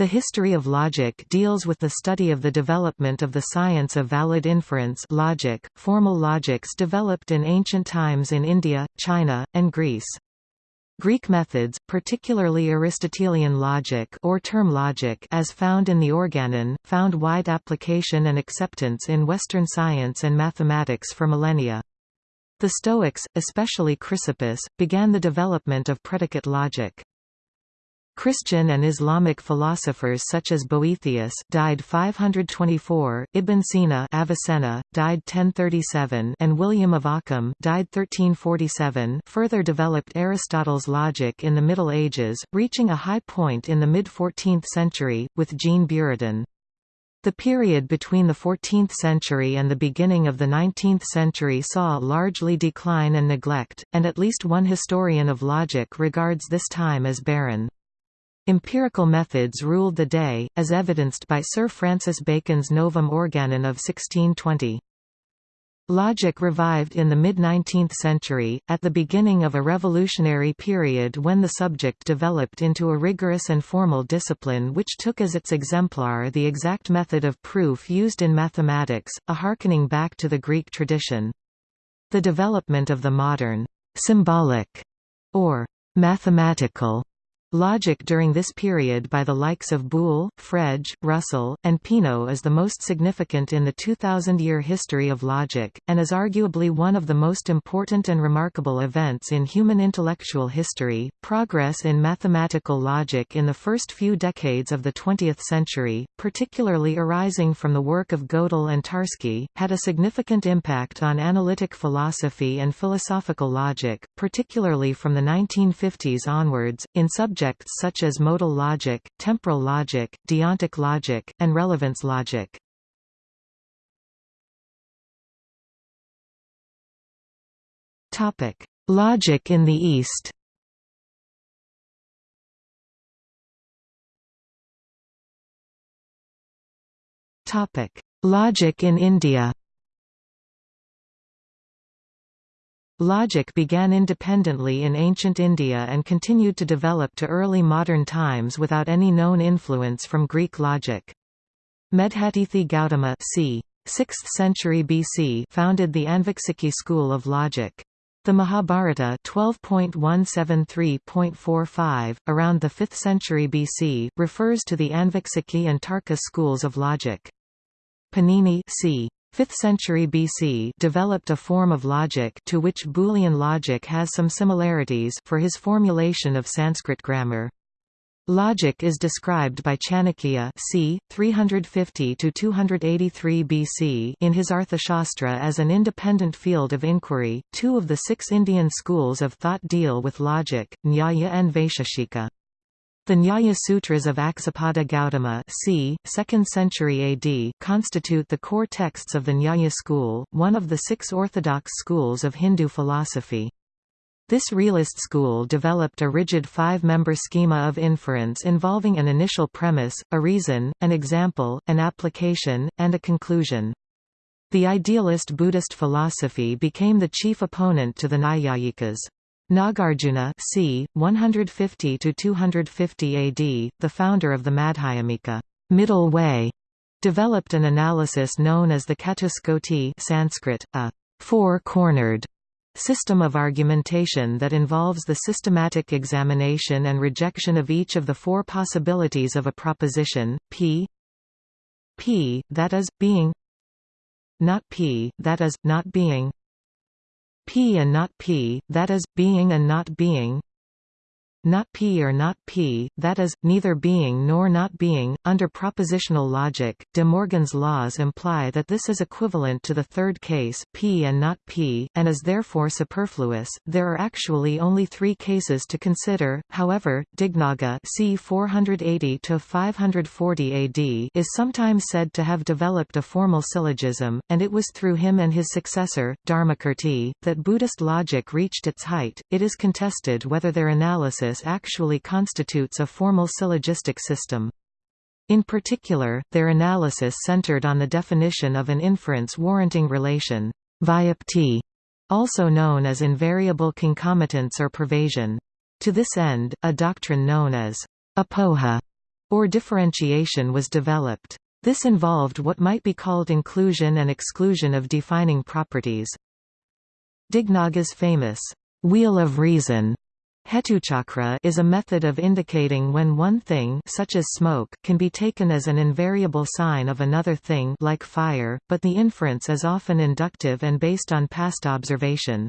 The history of logic deals with the study of the development of the science of valid inference logic. Formal logics developed in ancient times in India, China, and Greece. Greek methods, particularly Aristotelian logic or term logic as found in the Organon, found wide application and acceptance in Western science and mathematics for millennia. The Stoics, especially Chrysippus, began the development of predicate logic. Christian and Islamic philosophers such as Boethius died 524, Ibn Sina Avicenna, died 1037 and William of Ockham died 1347 further developed Aristotle's logic in the Middle Ages, reaching a high point in the mid-14th century, with Jean Buridan. The period between the 14th century and the beginning of the 19th century saw largely decline and neglect, and at least one historian of logic regards this time as barren. Empirical methods ruled the day, as evidenced by Sir Francis Bacon's Novum Organon of 1620. Logic revived in the mid-19th century, at the beginning of a revolutionary period when the subject developed into a rigorous and formal discipline which took as its exemplar the exact method of proof used in mathematics, a harkening back to the Greek tradition. The development of the modern «symbolic» or «mathematical» Logic during this period by the likes of Boole, Frege, Russell, and Peano is the most significant in the 2,000-year history of logic, and is arguably one of the most important and remarkable events in human intellectual history. Progress in mathematical logic in the first few decades of the 20th century, particularly arising from the work of Gödel and Tarski, had a significant impact on analytic philosophy and philosophical logic, particularly from the 1950s onwards, in subjects such as modal logic, temporal logic, deontic logic, and relevance logic. Topic: Logic in the East. Topic: Logic in India. Logic began independently in ancient India and continued to develop to early modern times without any known influence from Greek logic. Medhatithi Gautama c. 6th century BC founded the Anviksiki school of logic. The Mahabharata 12.173.45, around the 5th century BC, refers to the Anviksiki and Tarka schools of logic. Panini c. 5th century BC developed a form of logic to which Boolean logic has some similarities for his formulation of Sanskrit grammar. Logic is described by Chanakya c. 350–283 BC in his Arthashastra as an independent field of inquiry. Two of the six Indian schools of thought deal with logic, Nyaya and Vaisheshika. The Nyaya Sutras of Aksapada Gautama c. 2nd century AD constitute the core texts of the Nyaya school, one of the six orthodox schools of Hindu philosophy. This realist school developed a rigid five-member schema of inference involving an initial premise, a reason, an example, an application, and a conclusion. The idealist Buddhist philosophy became the chief opponent to the Naiyayikas. Nagarjuna c. 150–250 AD, the founder of the Madhyamika middle way, developed an analysis known as the Catuskoti Sanskrit, a four-cornered system of argumentation that involves the systematic examination and rejection of each of the four possibilities of a proposition, p p, that is, being not p, that is, not being P and not P, that is, being and not being not P or not P, that is, neither being nor not being. Under propositional logic, De Morgan's laws imply that this is equivalent to the third case, P and not P, and is therefore superfluous. There are actually only three cases to consider, however, Dignaga c. 480–540 AD is sometimes said to have developed a formal syllogism, and it was through him and his successor, Dharmakirti, that Buddhist logic reached its height. It is contested whether their analysis actually constitutes a formal syllogistic system. In particular, their analysis centered on the definition of an inference warranting relation vyapti, also known as invariable concomitance or pervasion. To this end, a doctrine known as apoha or differentiation was developed. This involved what might be called inclusion and exclusion of defining properties. Dignaga's famous wheel of reason Hetuchakra is a method of indicating when one thing such as smoke can be taken as an invariable sign of another thing like fire, but the inference is often inductive and based on past observation.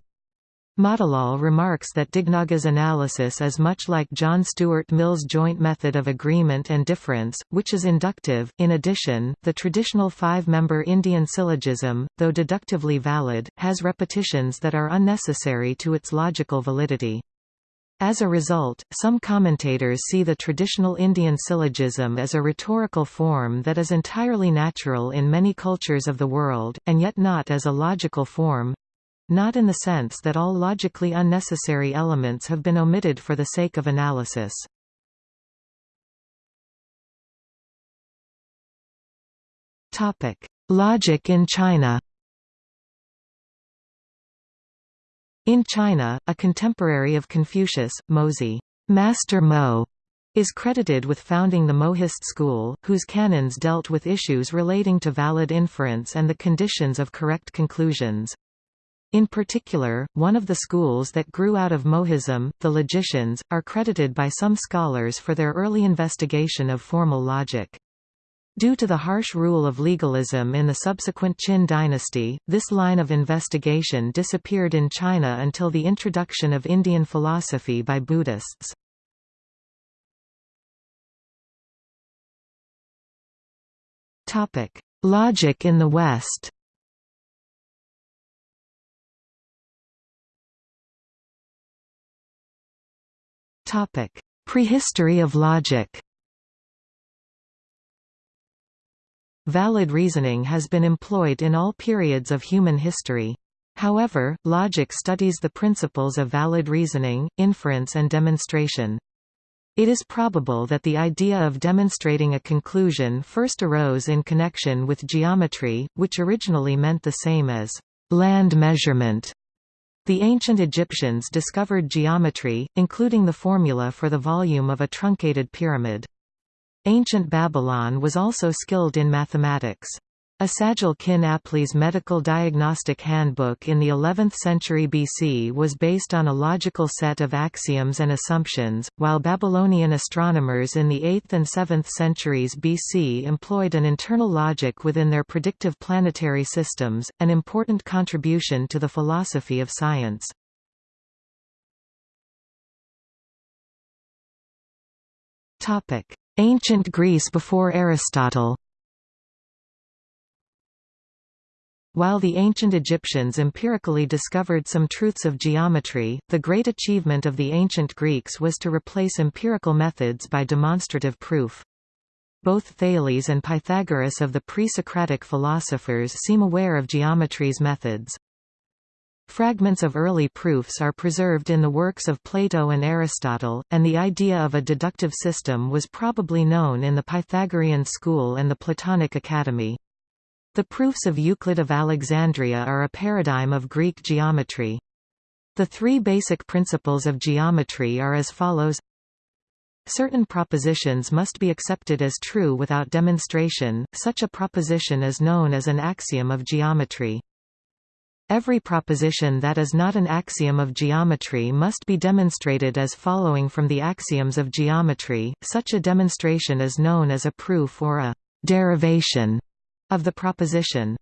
Matilal remarks that Dignaga's analysis is much like John Stuart Mill's joint method of agreement and difference, which is inductive. In addition, the traditional five-member Indian syllogism, though deductively valid, has repetitions that are unnecessary to its logical validity. As a result, some commentators see the traditional Indian syllogism as a rhetorical form that is entirely natural in many cultures of the world, and yet not as a logical form, not in the sense that all logically unnecessary elements have been omitted for the sake of analysis. Logic in China In China, a contemporary of Confucius, Mozi, Master Mo, is credited with founding the Mohist school, whose canons dealt with issues relating to valid inference and the conditions of correct conclusions. In particular, one of the schools that grew out of Mohism, the logicians, are credited by some scholars for their early investigation of formal logic. Due to the harsh rule of legalism in the subsequent Qin dynasty, this line of investigation disappeared in China until the introduction of Indian philosophy by Buddhists. Logic in the West Prehistory of logic Valid reasoning has been employed in all periods of human history. However, logic studies the principles of valid reasoning, inference and demonstration. It is probable that the idea of demonstrating a conclusion first arose in connection with geometry, which originally meant the same as land measurement. The ancient Egyptians discovered geometry, including the formula for the volume of a truncated pyramid. Ancient Babylon was also skilled in mathematics. Esagil Kin Apli's medical diagnostic handbook in the 11th century BC was based on a logical set of axioms and assumptions, while Babylonian astronomers in the 8th and 7th centuries BC employed an internal logic within their predictive planetary systems, an important contribution to the philosophy of science. Ancient Greece before Aristotle While the ancient Egyptians empirically discovered some truths of geometry, the great achievement of the ancient Greeks was to replace empirical methods by demonstrative proof. Both Thales and Pythagoras of the pre-Socratic philosophers seem aware of geometry's methods. Fragments of early proofs are preserved in the works of Plato and Aristotle, and the idea of a deductive system was probably known in the Pythagorean school and the Platonic Academy. The proofs of Euclid of Alexandria are a paradigm of Greek geometry. The three basic principles of geometry are as follows Certain propositions must be accepted as true without demonstration, such a proposition is known as an axiom of geometry. Every proposition that is not an axiom of geometry must be demonstrated as following from the axioms of geometry, such a demonstration is known as a proof or a derivation of the proposition.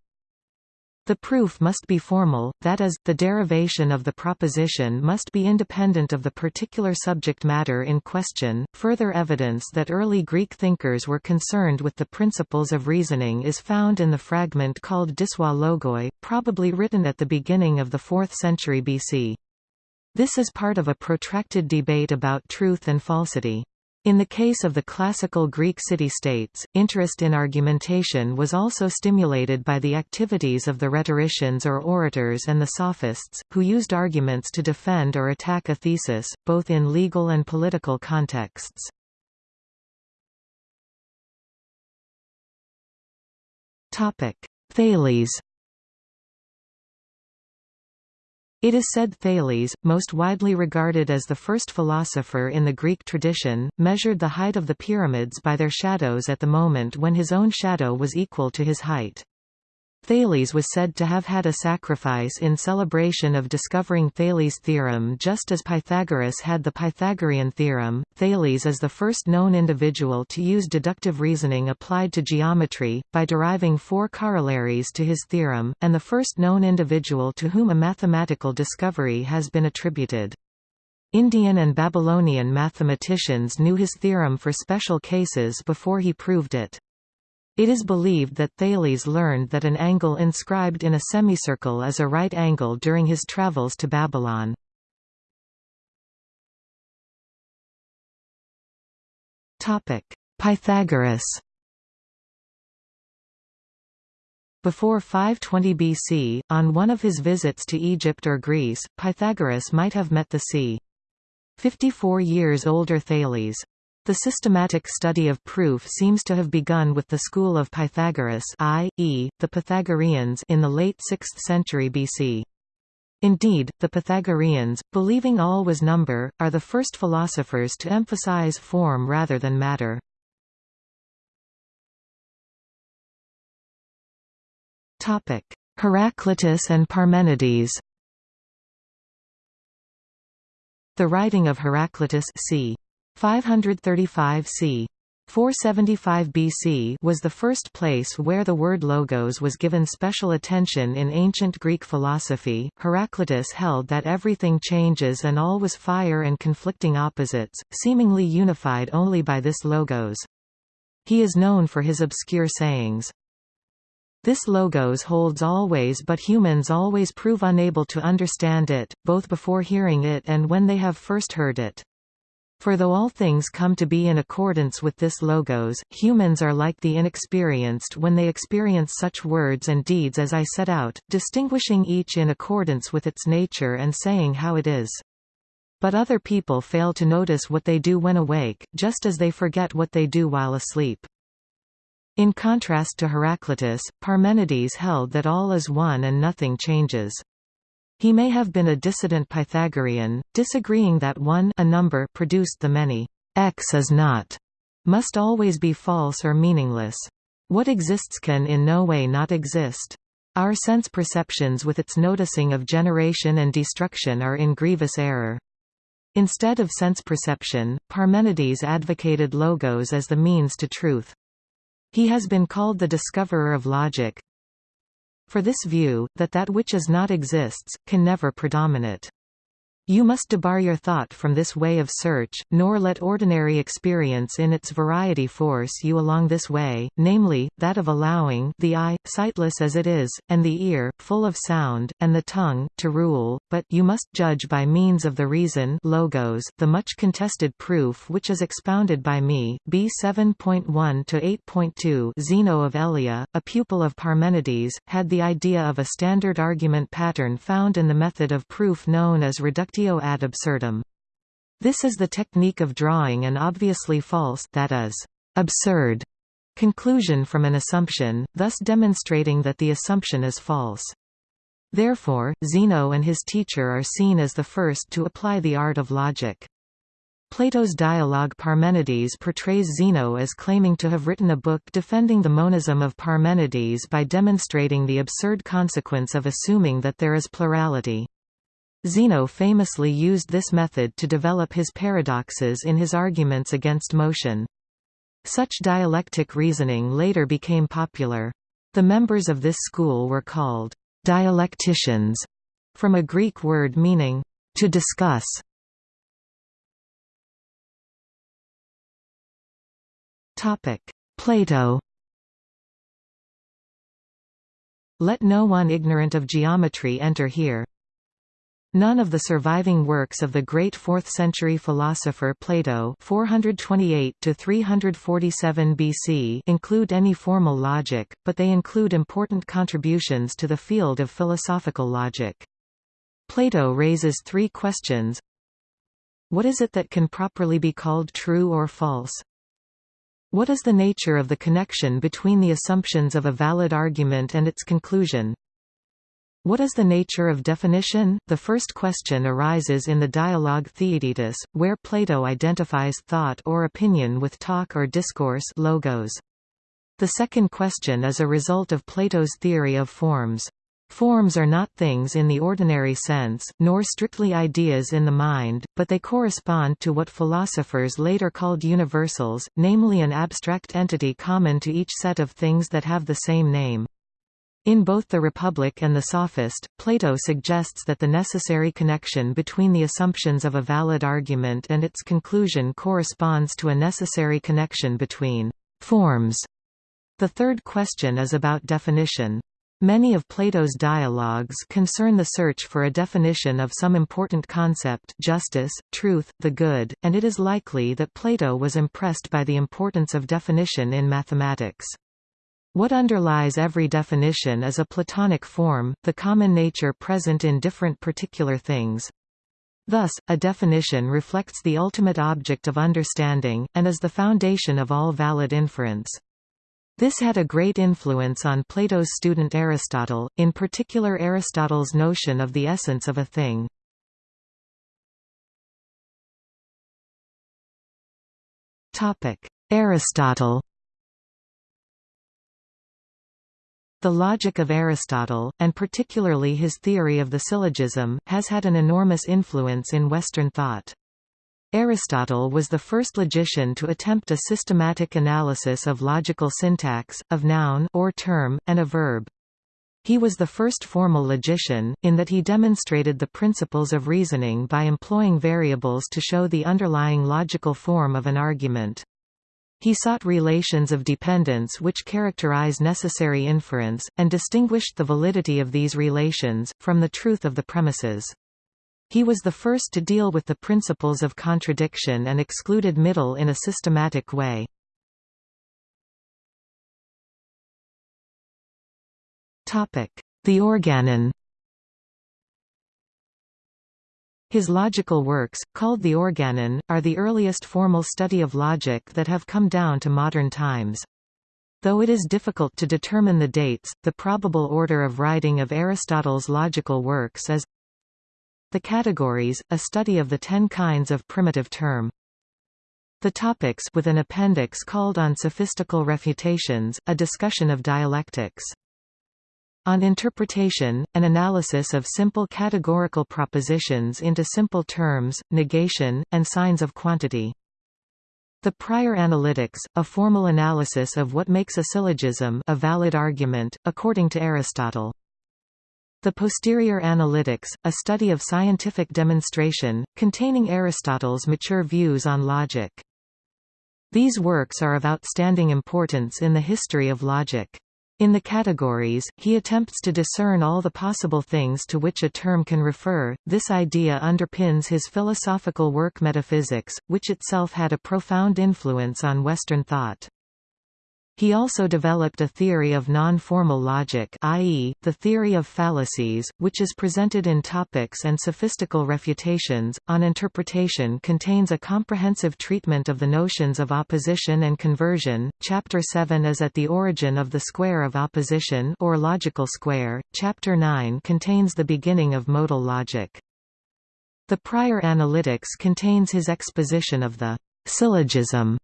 The proof must be formal, that is, the derivation of the proposition must be independent of the particular subject matter in question. Further evidence that early Greek thinkers were concerned with the principles of reasoning is found in the fragment called Dissoi Logoi, probably written at the beginning of the 4th century BC. This is part of a protracted debate about truth and falsity. In the case of the classical Greek city-states, interest in argumentation was also stimulated by the activities of the rhetoricians or orators and the sophists, who used arguments to defend or attack a thesis, both in legal and political contexts. Thales It is said Thales, most widely regarded as the first philosopher in the Greek tradition, measured the height of the pyramids by their shadows at the moment when his own shadow was equal to his height. Thales was said to have had a sacrifice in celebration of discovering Thales' theorem just as Pythagoras had the Pythagorean theorem. Thales is the first known individual to use deductive reasoning applied to geometry, by deriving four corollaries to his theorem, and the first known individual to whom a mathematical discovery has been attributed. Indian and Babylonian mathematicians knew his theorem for special cases before he proved it. It is believed that Thales learned that an angle inscribed in a semicircle is a right angle during his travels to Babylon. Pythagoras Before 520 BC, on one of his visits to Egypt or Greece, Pythagoras might have met the c. 54 years older Thales. The systematic study of proof seems to have begun with the school of Pythagoras i.e., the Pythagoreans in the late 6th century BC. Indeed, the Pythagoreans, believing all was number, are the first philosophers to emphasize form rather than matter. Heraclitus and Parmenides The writing of Heraclitus c. 535 c. 475 BC was the first place where the word logos was given special attention in ancient Greek philosophy. Heraclitus held that everything changes and all was fire and conflicting opposites, seemingly unified only by this logos. He is known for his obscure sayings. This logos holds always but humans always prove unable to understand it, both before hearing it and when they have first heard it. For though all things come to be in accordance with this logos, humans are like the inexperienced when they experience such words and deeds as I set out, distinguishing each in accordance with its nature and saying how it is. But other people fail to notice what they do when awake, just as they forget what they do while asleep. In contrast to Heraclitus, Parmenides held that all is one and nothing changes. He may have been a dissident Pythagorean, disagreeing that one a number produced the many. X is not must always be false or meaningless. What exists can in no way not exist. Our sense perceptions with its noticing of generation and destruction are in grievous error. Instead of sense perception, Parmenides advocated logos as the means to truth. He has been called the discoverer of logic, for this view, that that which is not exists, can never predominate. You must debar your thought from this way of search, nor let ordinary experience in its variety force you along this way, namely, that of allowing the eye, sightless as it is, and the ear, full of sound, and the tongue, to rule, but you must judge by means of the reason logos, the much contested proof which is expounded by me, B 7.1-8.2 Zeno of Elea, a pupil of Parmenides, had the idea of a standard argument pattern found in the method of proof known as reductio ad absurdum. This is the technique of drawing an obviously false that is, absurd conclusion from an assumption, thus demonstrating that the assumption is false. Therefore, Zeno and his teacher are seen as the first to apply the art of logic. Plato's dialogue Parmenides portrays Zeno as claiming to have written a book defending the monism of Parmenides by demonstrating the absurd consequence of assuming that there is plurality. Zeno famously used this method to develop his paradoxes in his arguments against motion. Such dialectic reasoning later became popular. The members of this school were called dialecticians, from a Greek word meaning to discuss. Plato Let no one ignorant of geometry enter here. None of the surviving works of the great 4th-century philosopher Plato 428 BC include any formal logic, but they include important contributions to the field of philosophical logic. Plato raises three questions. What is it that can properly be called true or false? What is the nature of the connection between the assumptions of a valid argument and its conclusion? What is the nature of definition? The first question arises in the dialogue Theaetetus, where Plato identifies thought or opinion with talk or discourse logos. The second question is a result of Plato's theory of forms. Forms are not things in the ordinary sense, nor strictly ideas in the mind, but they correspond to what philosophers later called universals, namely an abstract entity common to each set of things that have the same name. In both the Republic and the Sophist, Plato suggests that the necessary connection between the assumptions of a valid argument and its conclusion corresponds to a necessary connection between forms. The third question is about definition. Many of Plato's dialogues concern the search for a definition of some important concept justice, truth, the good, and it is likely that Plato was impressed by the importance of definition in mathematics. What underlies every definition is a Platonic form, the common nature present in different particular things. Thus, a definition reflects the ultimate object of understanding, and is the foundation of all valid inference. This had a great influence on Plato's student Aristotle, in particular Aristotle's notion of the essence of a thing. Aristotle The logic of Aristotle, and particularly his theory of the syllogism, has had an enormous influence in Western thought. Aristotle was the first logician to attempt a systematic analysis of logical syntax, of noun or term, and a verb. He was the first formal logician, in that he demonstrated the principles of reasoning by employing variables to show the underlying logical form of an argument. He sought relations of dependence which characterize necessary inference, and distinguished the validity of these relations, from the truth of the premises. He was the first to deal with the principles of contradiction and excluded middle in a systematic way. The organon His logical works, called the Organon, are the earliest formal study of logic that have come down to modern times. Though it is difficult to determine the dates, the probable order of writing of Aristotle's logical works is The Categories, a study of the ten kinds of primitive term. The Topics with an appendix called On Sophistical Refutations, a discussion of dialectics. On interpretation, an analysis of simple categorical propositions into simple terms, negation, and signs of quantity. The prior analytics, a formal analysis of what makes a syllogism a valid argument, according to Aristotle. The posterior analytics, a study of scientific demonstration, containing Aristotle's mature views on logic. These works are of outstanding importance in the history of logic. In the categories, he attempts to discern all the possible things to which a term can refer. This idea underpins his philosophical work Metaphysics, which itself had a profound influence on Western thought. He also developed a theory of non-formal logic i.e., the theory of fallacies, which is presented in Topics and Sophistical Refutations. On interpretation contains a comprehensive treatment of the notions of opposition and conversion. Chapter 7 is at the origin of the square of opposition or logical square. Chapter 9 contains the beginning of modal logic. The prior analytics contains his exposition of the syllogism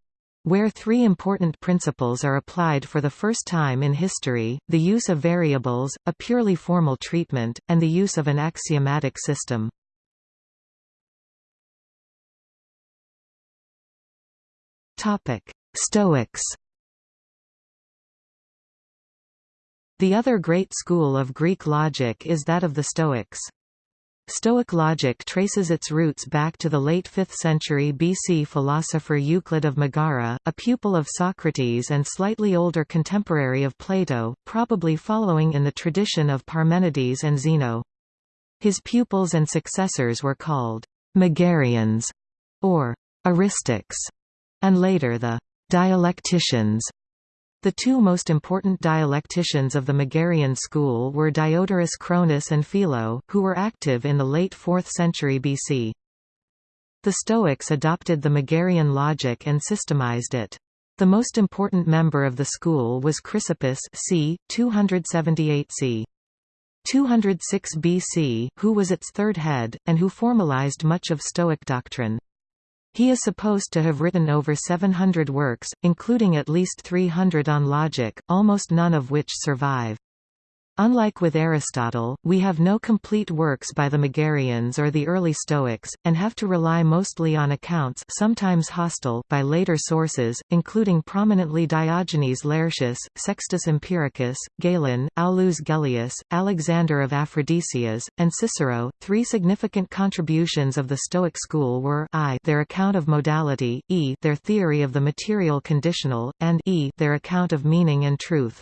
where three important principles are applied for the first time in history, the use of variables, a purely formal treatment, and the use of an axiomatic system. Stoics The other great school of Greek logic is that of the Stoics. Stoic logic traces its roots back to the late 5th century BC philosopher Euclid of Megara, a pupil of Socrates and slightly older contemporary of Plato, probably following in the tradition of Parmenides and Zeno. His pupils and successors were called Megarians or eristics, and later the dialecticians. The two most important dialecticians of the Megarian school were Diodorus Cronus and Philo, who were active in the late 4th century BC. The Stoics adopted the Megarian logic and systemized it. The most important member of the school was Chrysippus c. 278 c. 206 BC, who was its third head, and who formalized much of Stoic doctrine. He is supposed to have written over 700 works, including at least 300 on logic, almost none of which survive. Unlike with Aristotle, we have no complete works by the Megarians or the early Stoics, and have to rely mostly on accounts sometimes hostile by later sources, including prominently Diogenes Laertius, Sextus Empiricus, Galen, Aulus Gellius, Alexander of Aphrodisias, and Cicero. Three significant contributions of the Stoic school were I their account of modality, e their theory of the material conditional, and e their account of meaning and truth.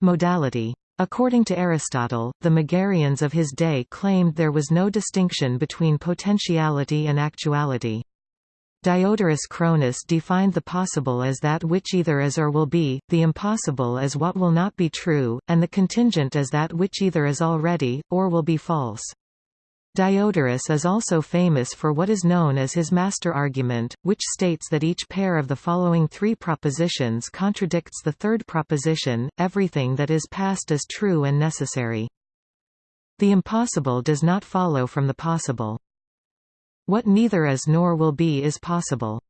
Modality According to Aristotle, the Megarians of his day claimed there was no distinction between potentiality and actuality. Diodorus Cronus defined the possible as that which either is or will be, the impossible as what will not be true, and the contingent as that which either is already, or will be false. Diodorus is also famous for what is known as his master argument, which states that each pair of the following three propositions contradicts the third proposition, everything that is past is true and necessary. The impossible does not follow from the possible. What neither is nor will be is possible.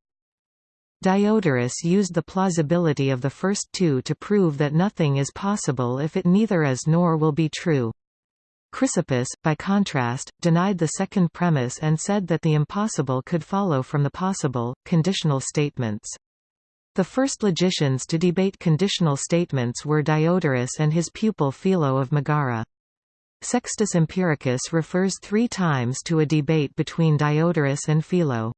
Diodorus used the plausibility of the first two to prove that nothing is possible if it neither is nor will be true. Chrysippus, by contrast, denied the second premise and said that the impossible could follow from the possible, conditional statements. The first logicians to debate conditional statements were Diodorus and his pupil Philo of Megara. Sextus Empiricus refers three times to a debate between Diodorus and Philo.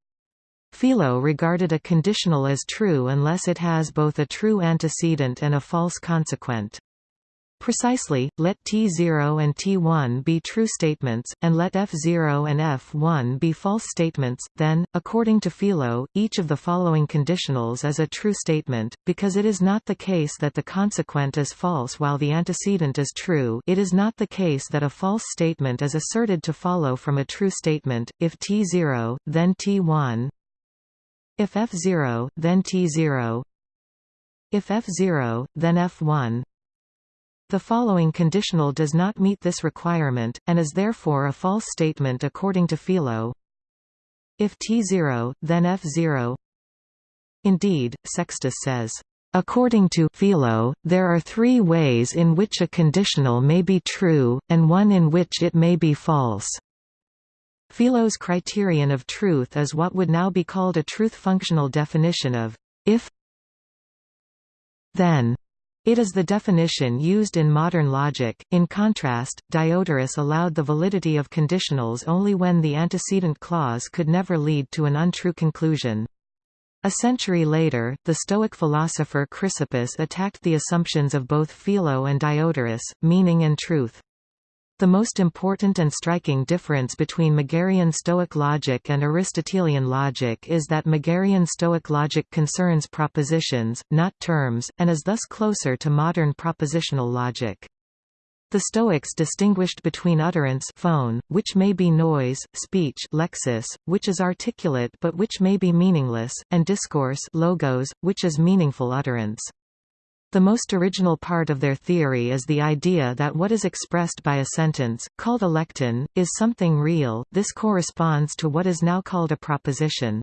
Philo regarded a conditional as true unless it has both a true antecedent and a false consequent. Precisely, let T0 and T1 be true statements, and let F0 and F1 be false statements, then, according to Philo, each of the following conditionals is a true statement, because it is not the case that the consequent is false while the antecedent is true. It is not the case that a false statement is asserted to follow from a true statement, if T0, then T1 if F0, then T0 if F0, then F1 the following conditional does not meet this requirement, and is therefore a false statement according to Philo. If T0, then F0 Indeed, Sextus says, According to Philo, there are three ways in which a conditional may be true, and one in which it may be false. Philo's criterion of truth is what would now be called a truth-functional definition of if then it is the definition used in modern logic. In contrast, Diodorus allowed the validity of conditionals only when the antecedent clause could never lead to an untrue conclusion. A century later, the Stoic philosopher Chrysippus attacked the assumptions of both Philo and Diodorus, meaning and truth. The most important and striking difference between Megarian Stoic logic and Aristotelian logic is that Megarian Stoic logic concerns propositions, not terms, and is thus closer to modern propositional logic. The Stoics distinguished between utterance phone, which may be noise, speech lexis, which is articulate but which may be meaningless, and discourse logos, which is meaningful utterance. The most original part of their theory is the idea that what is expressed by a sentence, called a lekton, is something real. This corresponds to what is now called a proposition.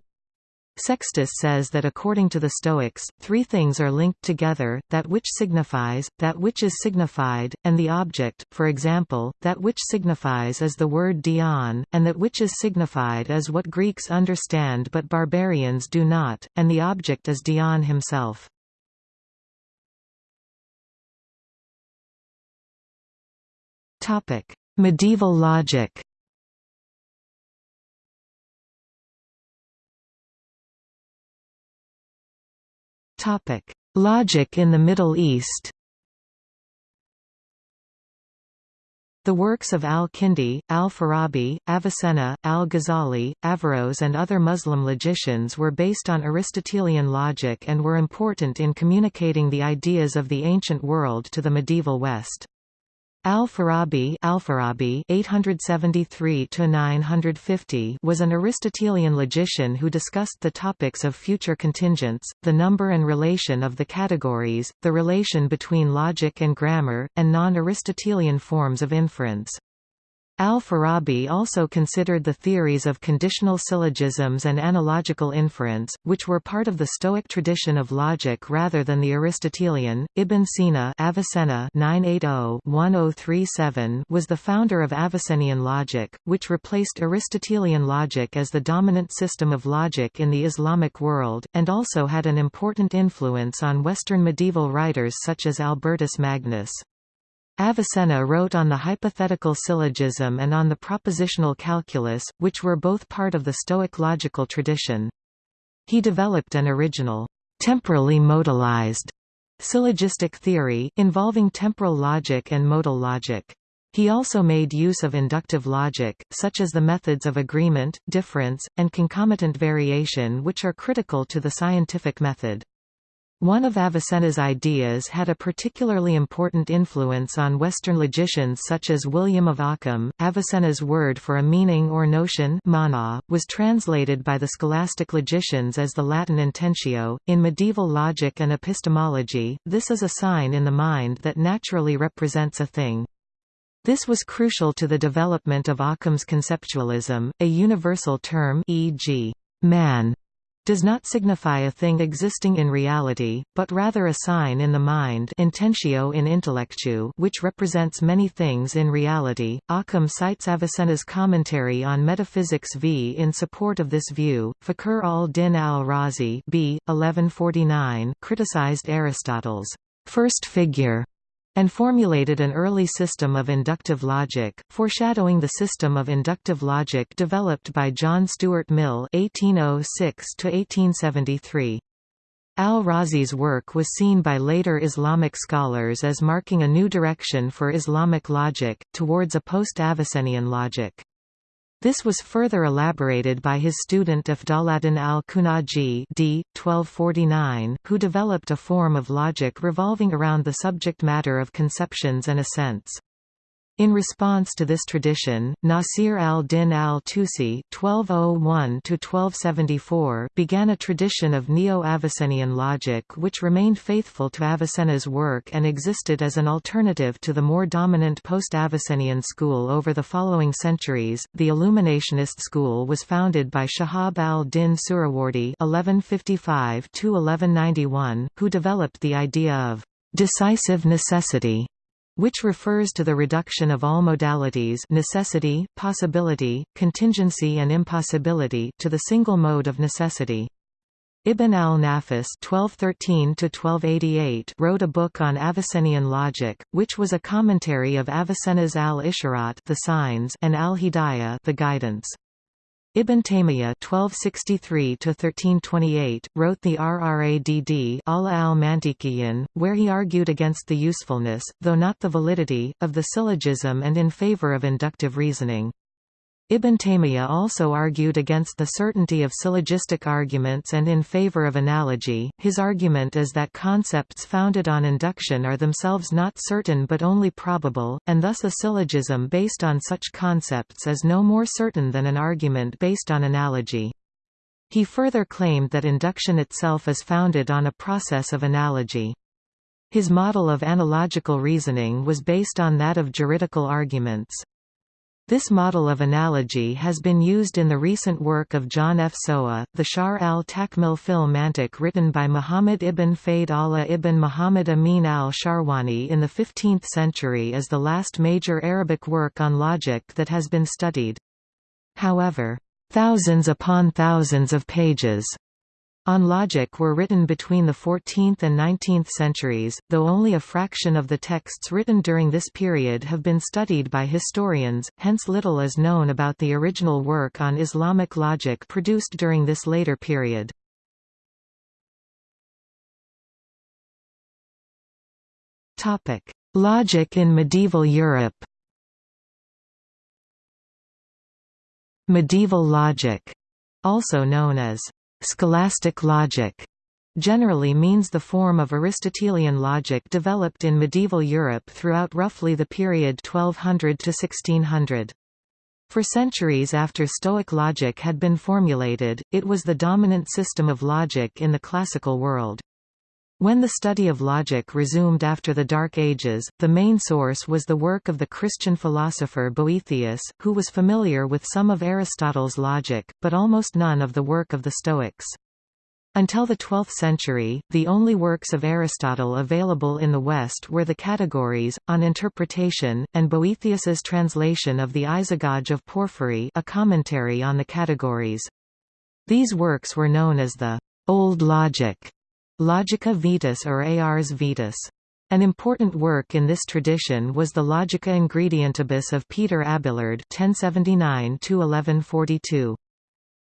Sextus says that according to the Stoics, three things are linked together, that which signifies, that which is signified, and the object, for example, that which signifies is the word dion, and that which is signified is what Greeks understand but barbarians do not, and the object is dion himself. Topic: Medieval logic. Topic: Logic in the Middle East. The works of al-Kindi, al-Farabi, Avicenna, al-Ghazali, Averroes and other Muslim logicians were based on Aristotelian logic and were important in communicating the ideas of the ancient world to the medieval West. Al-Farabi Al-Farabi (873–950) was an Aristotelian logician who discussed the topics of future contingents, the number and relation of the categories, the relation between logic and grammar, and non-Aristotelian forms of inference. Al-Farabi also considered the theories of conditional syllogisms and analogical inference, which were part of the Stoic tradition of logic rather than the Aristotelian. Ibn Sina Avicenna 980-1037 was the founder of Avicennian logic, which replaced Aristotelian logic as the dominant system of logic in the Islamic world, and also had an important influence on Western medieval writers such as Albertus Magnus. Avicenna wrote on the hypothetical syllogism and on the propositional calculus, which were both part of the Stoic logical tradition. He developed an original, temporally modalized syllogistic theory, involving temporal logic and modal logic. He also made use of inductive logic, such as the methods of agreement, difference, and concomitant variation which are critical to the scientific method. One of Avicenna's ideas had a particularly important influence on Western logicians such as William of Ockham. Avicenna's word for a meaning or notion mana, was translated by the scholastic logicians as the Latin intentio. In medieval logic and epistemology, this is a sign in the mind that naturally represents a thing. This was crucial to the development of Ockham's conceptualism, a universal term e.g., man does not signify a thing existing in reality, but rather a sign in the mind intentio in intellectu which represents many things in reality. Occam cites Avicenna's commentary on Metaphysics v in support of this view. Fakhr al-Din al-Razi b. 1149 criticized Aristotle's first figure and formulated an early system of inductive logic, foreshadowing the system of inductive logic developed by John Stuart Mill (1806–1873). Al-Razi's work was seen by later Islamic scholars as marking a new direction for Islamic logic, towards a post-Avicennian logic. This was further elaborated by his student Afdaladdin al-Khunaji d. 1249, who developed a form of logic revolving around the subject matter of conceptions and assents. In response to this tradition, Nasir al-Din al-Tusi oh began a tradition of Neo-Avicennian logic which remained faithful to Avicenna's work and existed as an alternative to the more dominant post-Avicennian school over the following centuries. The Illuminationist school was founded by Shahab al-Din Suhrawardi (1155–1191), who developed the idea of decisive necessity which refers to the reduction of all modalities necessity, possibility, contingency and impossibility to the single mode of necessity. Ibn al-Nafis wrote a book on Avicennian logic, which was a commentary of Avicenna's al-Isharat the signs and al-Hidayah the guidance. Ibn Taymiyyah (1263–1328) wrote the Rradd al-Mantiqiyin, where he argued against the usefulness, though not the validity, of the syllogism and in favor of inductive reasoning. Ibn Taymiyyah also argued against the certainty of syllogistic arguments and in favor of analogy. His argument is that concepts founded on induction are themselves not certain but only probable, and thus a syllogism based on such concepts is no more certain than an argument based on analogy. He further claimed that induction itself is founded on a process of analogy. His model of analogical reasoning was based on that of juridical arguments. This model of analogy has been used in the recent work of John F. Sowa, the Shar al-Takmil fil Mantiq written by Muhammad ibn Fayd Allah ibn Muhammad Amin al-Sharwani in the 15th century as the last major Arabic work on logic that has been studied. However, thousands upon thousands of pages on logic were written between the 14th and 19th centuries, though only a fraction of the texts written during this period have been studied by historians, hence little is known about the original work on Islamic logic produced during this later period. Logic in medieval Europe Medieval logic, also known as Scholastic logic generally means the form of Aristotelian logic developed in medieval Europe throughout roughly the period 1200 to 1600. For centuries after Stoic logic had been formulated, it was the dominant system of logic in the classical world. When the study of logic resumed after the Dark Ages, the main source was the work of the Christian philosopher Boethius, who was familiar with some of Aristotle's logic, but almost none of the work of the Stoics. Until the 12th century, the only works of Aristotle available in the West were the Categories, on interpretation, and Boethius's translation of the Isagoge of Porphyry a commentary on the Categories. These works were known as the Old Logic, Logica Vetus or Ars Vetus. An important work in this tradition was the Logica Ingredientibus of Peter Abelard 1079 -1142.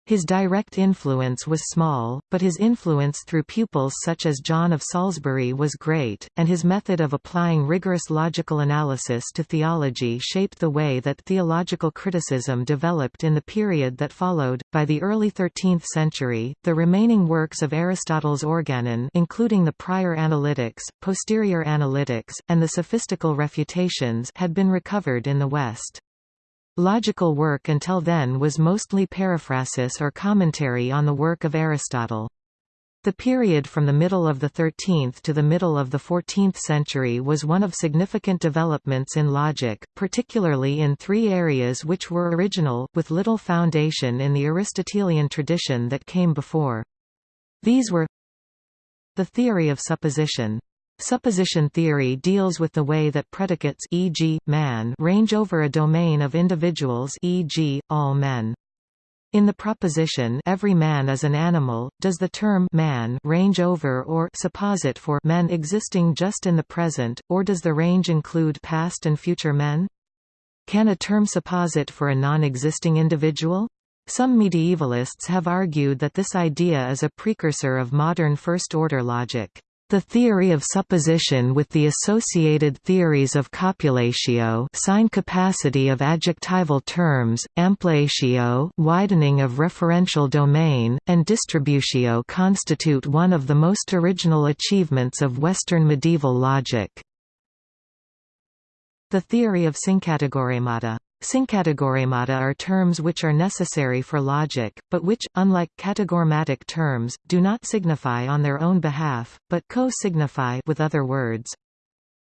His direct influence was small, but his influence through pupils such as John of Salisbury was great, and his method of applying rigorous logical analysis to theology shaped the way that theological criticism developed in the period that followed. By the early 13th century, the remaining works of Aristotle's Organon, including the Prior Analytics, Posterior Analytics, and the Sophistical Refutations, had been recovered in the West. Logical work until then was mostly paraphrasis or commentary on the work of Aristotle. The period from the middle of the 13th to the middle of the 14th century was one of significant developments in logic, particularly in three areas which were original, with little foundation in the Aristotelian tradition that came before. These were the theory of supposition, Supposition theory deals with the way that predicates e.g., man range over a domain of individuals e.g., all men. In the proposition every man is an animal, does the term man range over or supposit for men existing just in the present, or does the range include past and future men? Can a term supposit for a non-existing individual? Some medievalists have argued that this idea is a precursor of modern first-order logic. The theory of supposition with the associated theories of copulatio sign capacity of adjectival terms, ampliatio widening of referential domain, and distributio constitute one of the most original achievements of Western medieval logic. The theory of syncategoremata Syncategoremata are terms which are necessary for logic, but which, unlike categorematic terms, do not signify on their own behalf, but co-signify with other words.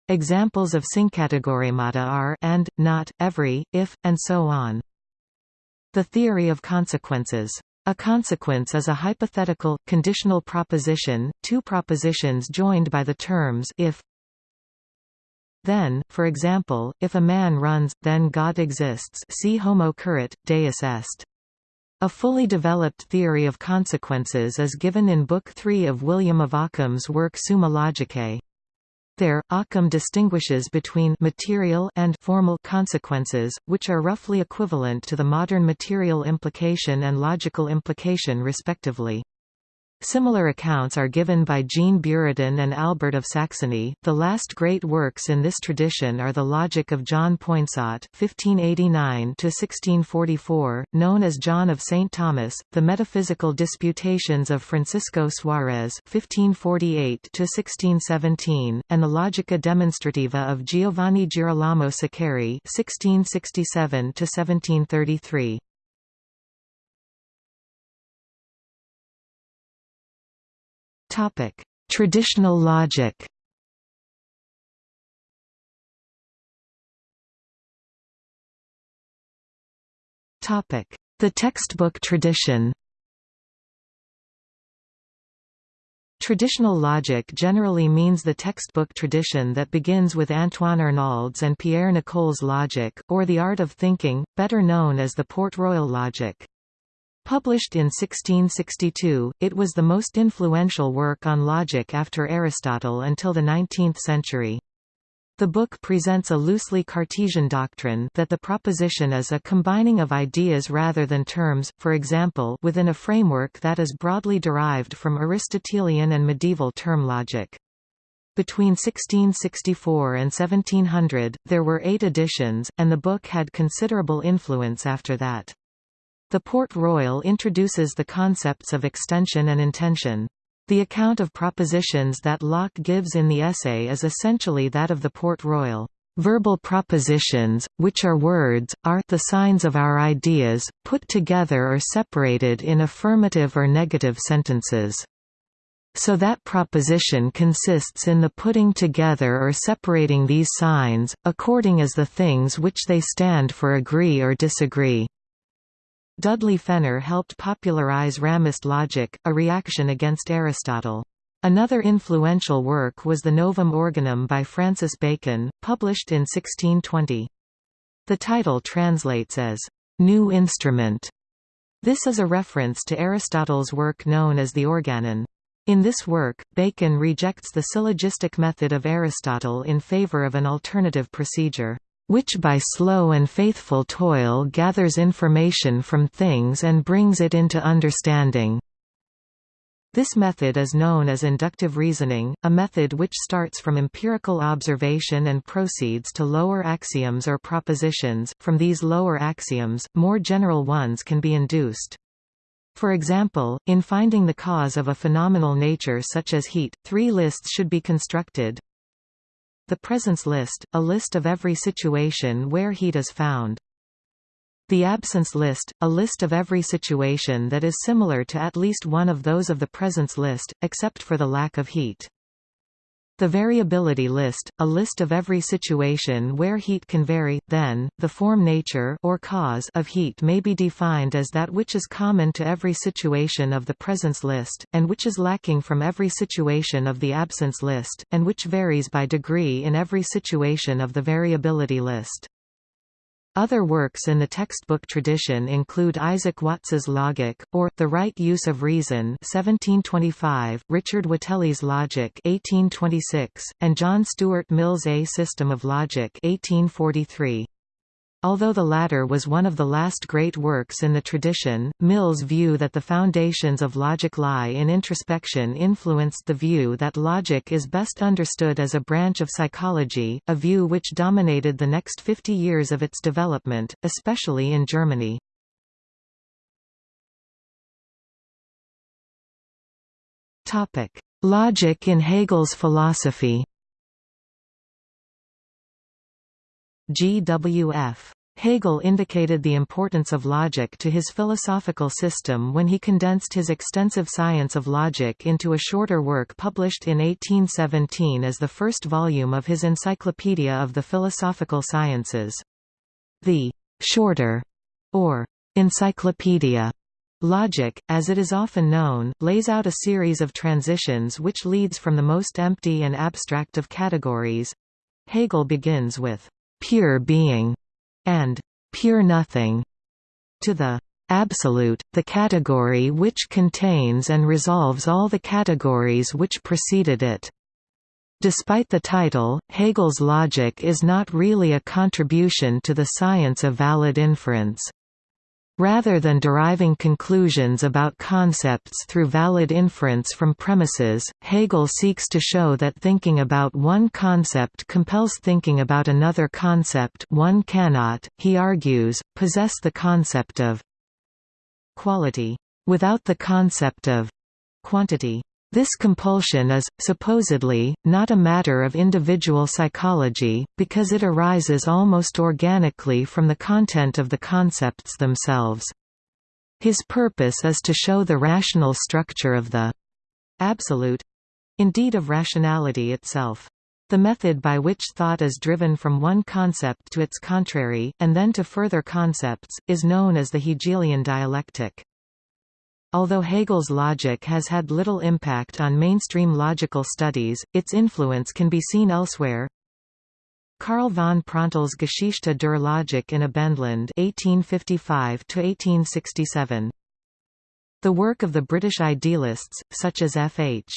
Examples of syncategoremata are and, not, every, if, and so on. The theory of consequences. A consequence is a hypothetical, conditional proposition, two propositions joined by the terms if, then, for example, if a man runs, then God exists see Homo currit, Deus est. A fully developed theory of consequences is given in Book 3 of William of Ockham's work Summa Logicae. There, Occam distinguishes between material and formal consequences, which are roughly equivalent to the modern material implication and logical implication respectively. Similar accounts are given by Jean Buridan and Albert of Saxony. The last great works in this tradition are the Logic of John Poinsot (1589–1644), known as John of St. Thomas, the Metaphysical Disputations of Francisco Suarez (1548–1617), and the Logica Demonstrativa of Giovanni Girolamo Saccheri (1667–1733). Topic: Traditional logic. Topic: The textbook tradition. Traditional logic generally means the textbook tradition that begins with Antoine Arnauld's and Pierre Nicole's logic, or the art of thinking, better known as the Port-Royal logic. Published in 1662, it was the most influential work on logic after Aristotle until the 19th century. The book presents a loosely Cartesian doctrine that the proposition is a combining of ideas rather than terms, for example within a framework that is broadly derived from Aristotelian and medieval term logic. Between 1664 and 1700, there were eight editions, and the book had considerable influence after that. The Port Royal introduces the concepts of extension and intension. The account of propositions that Locke gives in the essay is essentially that of the Port Royal. Verbal propositions, which are words, are the signs of our ideas, put together or separated in affirmative or negative sentences. So that proposition consists in the putting together or separating these signs, according as the things which they stand for agree or disagree. Dudley Fenner helped popularize Ramist logic, a reaction against Aristotle. Another influential work was the Novum Organum by Francis Bacon, published in 1620. The title translates as, "...new instrument". This is a reference to Aristotle's work known as the Organon. In this work, Bacon rejects the syllogistic method of Aristotle in favor of an alternative procedure which by slow and faithful toil gathers information from things and brings it into understanding. This method is known as inductive reasoning, a method which starts from empirical observation and proceeds to lower axioms or propositions. From these lower axioms, more general ones can be induced. For example, in finding the cause of a phenomenal nature such as heat, three lists should be constructed. The presence list, a list of every situation where heat is found. The absence list, a list of every situation that is similar to at least one of those of the presence list, except for the lack of heat. The variability list, a list of every situation where heat can vary, then, the form nature or cause of heat may be defined as that which is common to every situation of the presence list, and which is lacking from every situation of the absence list, and which varies by degree in every situation of the variability list. Other works in the textbook tradition include Isaac Watts's Logic, or, The Right Use of Reason 1725, Richard Whately's Logic 1826, and John Stuart Mill's A System of Logic 1843. Although the latter was one of the last great works in the tradition, Mill's view that the foundations of logic lie in introspection influenced the view that logic is best understood as a branch of psychology, a view which dominated the next 50 years of its development, especially in Germany. Logic in Hegel's philosophy G.W.F. Hegel indicated the importance of logic to his philosophical system when he condensed his extensive science of logic into a shorter work published in 1817 as the first volume of his Encyclopedia of the Philosophical Sciences. The «shorter» or «encyclopedia» Logic, as it is often known, lays out a series of transitions which leads from the most empty and abstract of categories. Hegel begins with pure being, and pure nothing, to the absolute, the category which contains and resolves all the categories which preceded it. Despite the title, Hegel's logic is not really a contribution to the science of valid inference. Rather than deriving conclusions about concepts through valid inference from premises, Hegel seeks to show that thinking about one concept compels thinking about another concept one cannot, he argues, possess the concept of quality without the concept of quantity. This compulsion is, supposedly, not a matter of individual psychology, because it arises almost organically from the content of the concepts themselves. His purpose is to show the rational structure of the absolute—indeed of rationality itself. The method by which thought is driven from one concept to its contrary, and then to further concepts, is known as the Hegelian dialectic. Although Hegel's logic has had little impact on mainstream logical studies, its influence can be seen elsewhere. Karl von Prantl's Geschichte der Logik in Abendland 1855 -1867. The work of the British idealists, such as F. H.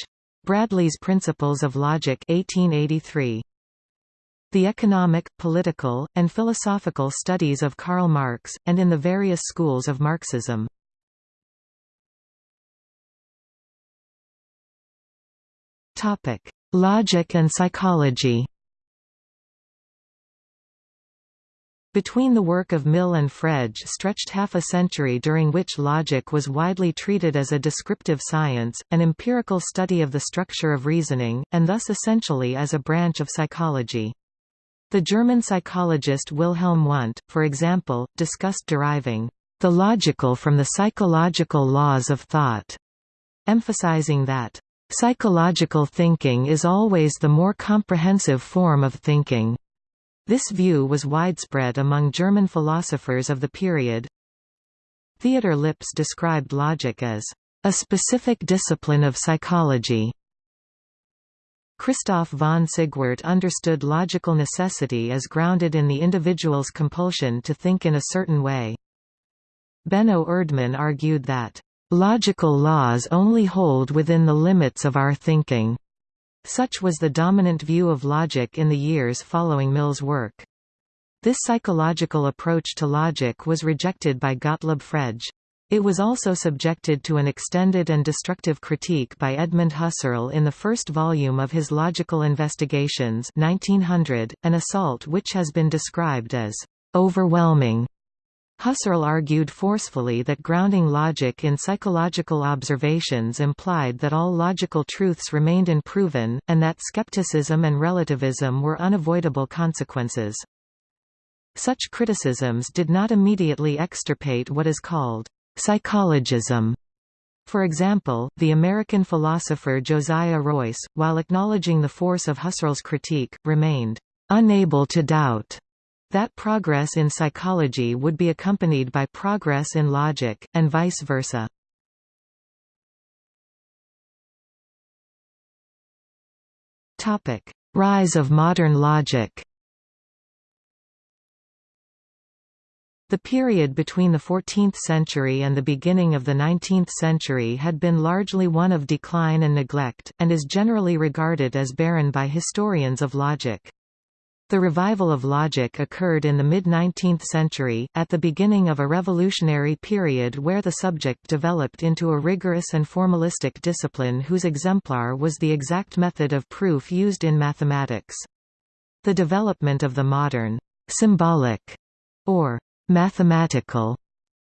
Bradley's Principles of Logic 1883. The economic, political, and philosophical studies of Karl Marx, and in the various schools of Marxism. Topic: Logic and psychology. Between the work of Mill and Frege stretched half a century during which logic was widely treated as a descriptive science, an empirical study of the structure of reasoning, and thus essentially as a branch of psychology. The German psychologist Wilhelm Wundt, for example, discussed deriving the logical from the psychological laws of thought, emphasizing that psychological thinking is always the more comprehensive form of thinking. This view was widespread among German philosophers of the period. Theodor Lipps described logic as a specific discipline of psychology. Christoph von Sigwart understood logical necessity as grounded in the individual's compulsion to think in a certain way. Benno Erdmann argued that, "...logical laws only hold within the limits of our thinking." Such was the dominant view of logic in the years following Mill's work. This psychological approach to logic was rejected by Gottlob Frege. It was also subjected to an extended and destructive critique by Edmund Husserl in the first volume of his Logical Investigations 1900, an assault which has been described as overwhelming Husserl argued forcefully that grounding logic in psychological observations implied that all logical truths remained unproven, and that skepticism and relativism were unavoidable consequences. Such criticisms did not immediately extirpate what is called psychologism. For example, the American philosopher Josiah Royce, while acknowledging the force of Husserl's critique, remained unable to doubt that progress in psychology would be accompanied by progress in logic, and vice versa. Rise of modern logic The period between the 14th century and the beginning of the 19th century had been largely one of decline and neglect, and is generally regarded as barren by historians of logic. The revival of logic occurred in the mid-19th century, at the beginning of a revolutionary period where the subject developed into a rigorous and formalistic discipline whose exemplar was the exact method of proof used in mathematics. The development of the modern symbolic or mathematical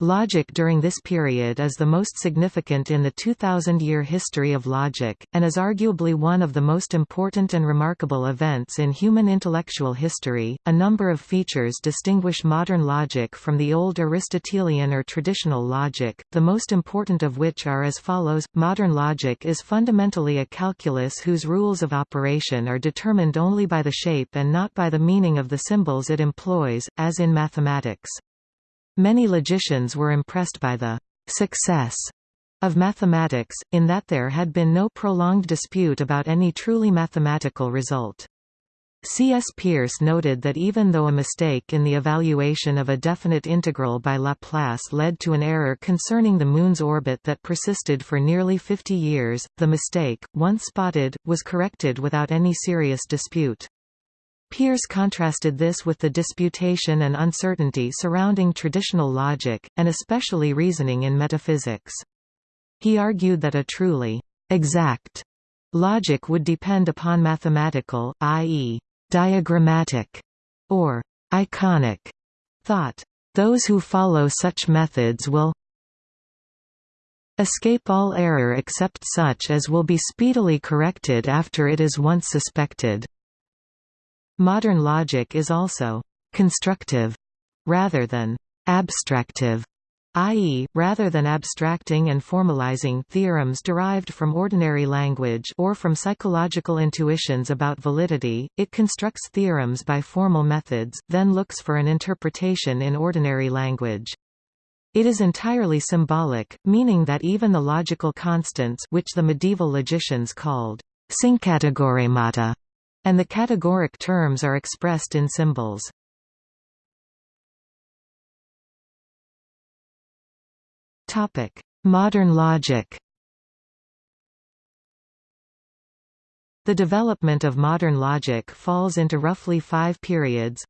Logic during this period is the most significant in the 2,000-year history of logic, and is arguably one of the most important and remarkable events in human intellectual history. A number of features distinguish modern logic from the old Aristotelian or traditional logic, the most important of which are as follows. Modern logic is fundamentally a calculus whose rules of operation are determined only by the shape and not by the meaning of the symbols it employs, as in mathematics. Many logicians were impressed by the «success» of mathematics, in that there had been no prolonged dispute about any truly mathematical result. C.S. Peirce noted that even though a mistake in the evaluation of a definite integral by Laplace led to an error concerning the Moon's orbit that persisted for nearly 50 years, the mistake, once spotted, was corrected without any serious dispute. Peirce contrasted this with the disputation and uncertainty surrounding traditional logic, and especially reasoning in metaphysics. He argued that a truly exact logic would depend upon mathematical, i.e., diagrammatic, or iconic thought. Those who follow such methods will escape all error except such as will be speedily corrected after it is once suspected. Modern logic is also «constructive» rather than «abstractive» i.e., rather than abstracting and formalizing theorems derived from ordinary language or from psychological intuitions about validity, it constructs theorems by formal methods, then looks for an interpretation in ordinary language. It is entirely symbolic, meaning that even the logical constants which the medieval logicians called syncategoremata and the categoric terms are expressed in symbols. Topic: Modern logic The development of modern logic falls into roughly five periods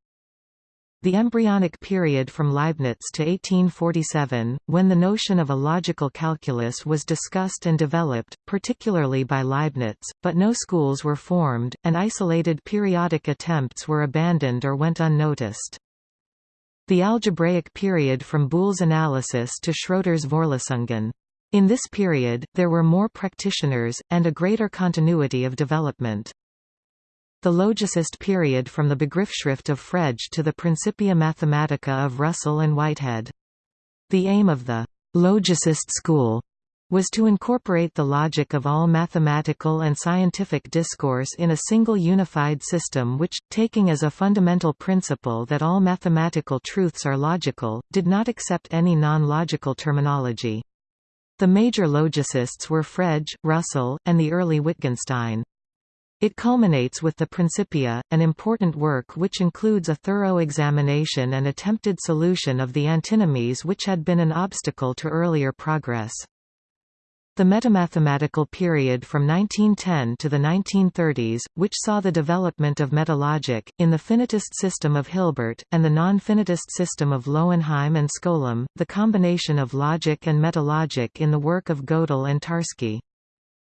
the embryonic period from Leibniz to 1847, when the notion of a logical calculus was discussed and developed, particularly by Leibniz, but no schools were formed, and isolated periodic attempts were abandoned or went unnoticed. the algebraic period from Boole's analysis to Schroeder's Vorlesungen. In this period, there were more practitioners, and a greater continuity of development. The logicist period from the Begriffsschrift of Frege to the Principia Mathematica of Russell and Whitehead. The aim of the logicist school was to incorporate the logic of all mathematical and scientific discourse in a single unified system which, taking as a fundamental principle that all mathematical truths are logical, did not accept any non-logical terminology. The major logicists were Frege, Russell, and the early Wittgenstein. It culminates with the Principia, an important work which includes a thorough examination and attempted solution of the antinomies which had been an obstacle to earlier progress. The metamathematical period from 1910 to the 1930s, which saw the development of metalogic, in the finitist system of Hilbert, and the non-finitist system of Lowenheim and Skolem, the combination of logic and metalogic in the work of Gödel and Tarski.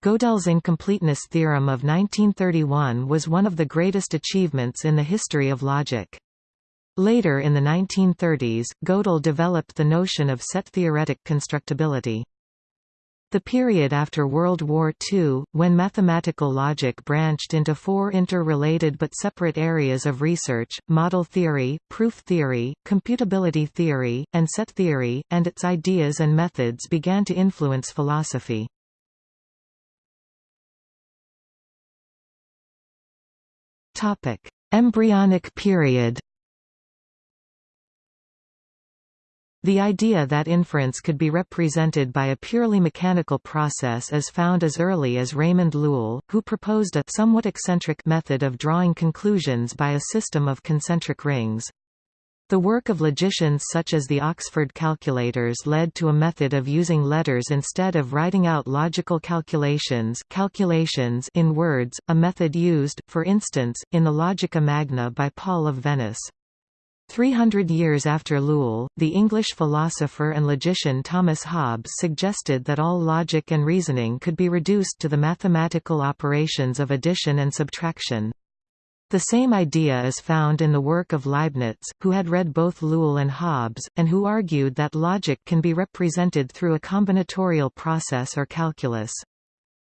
Gödel's incompleteness theorem of 1931 was one of the greatest achievements in the history of logic. Later in the 1930s, Gödel developed the notion of set-theoretic constructibility. The period after World War II, when mathematical logic branched into four interrelated but separate areas of research, model theory, proof theory, computability theory, and set theory, and its ideas and methods began to influence philosophy. Topic: Embryonic period. The idea that inference could be represented by a purely mechanical process is found as early as Raymond Lull, who proposed a somewhat eccentric method of drawing conclusions by a system of concentric rings. The work of logicians such as the Oxford calculators led to a method of using letters instead of writing out logical calculations, calculations in words, a method used, for instance, in the Logica Magna by Paul of Venice. Three hundred years after Lull, the English philosopher and logician Thomas Hobbes suggested that all logic and reasoning could be reduced to the mathematical operations of addition and subtraction. The same idea is found in the work of Leibniz, who had read both Lull and Hobbes, and who argued that logic can be represented through a combinatorial process or calculus.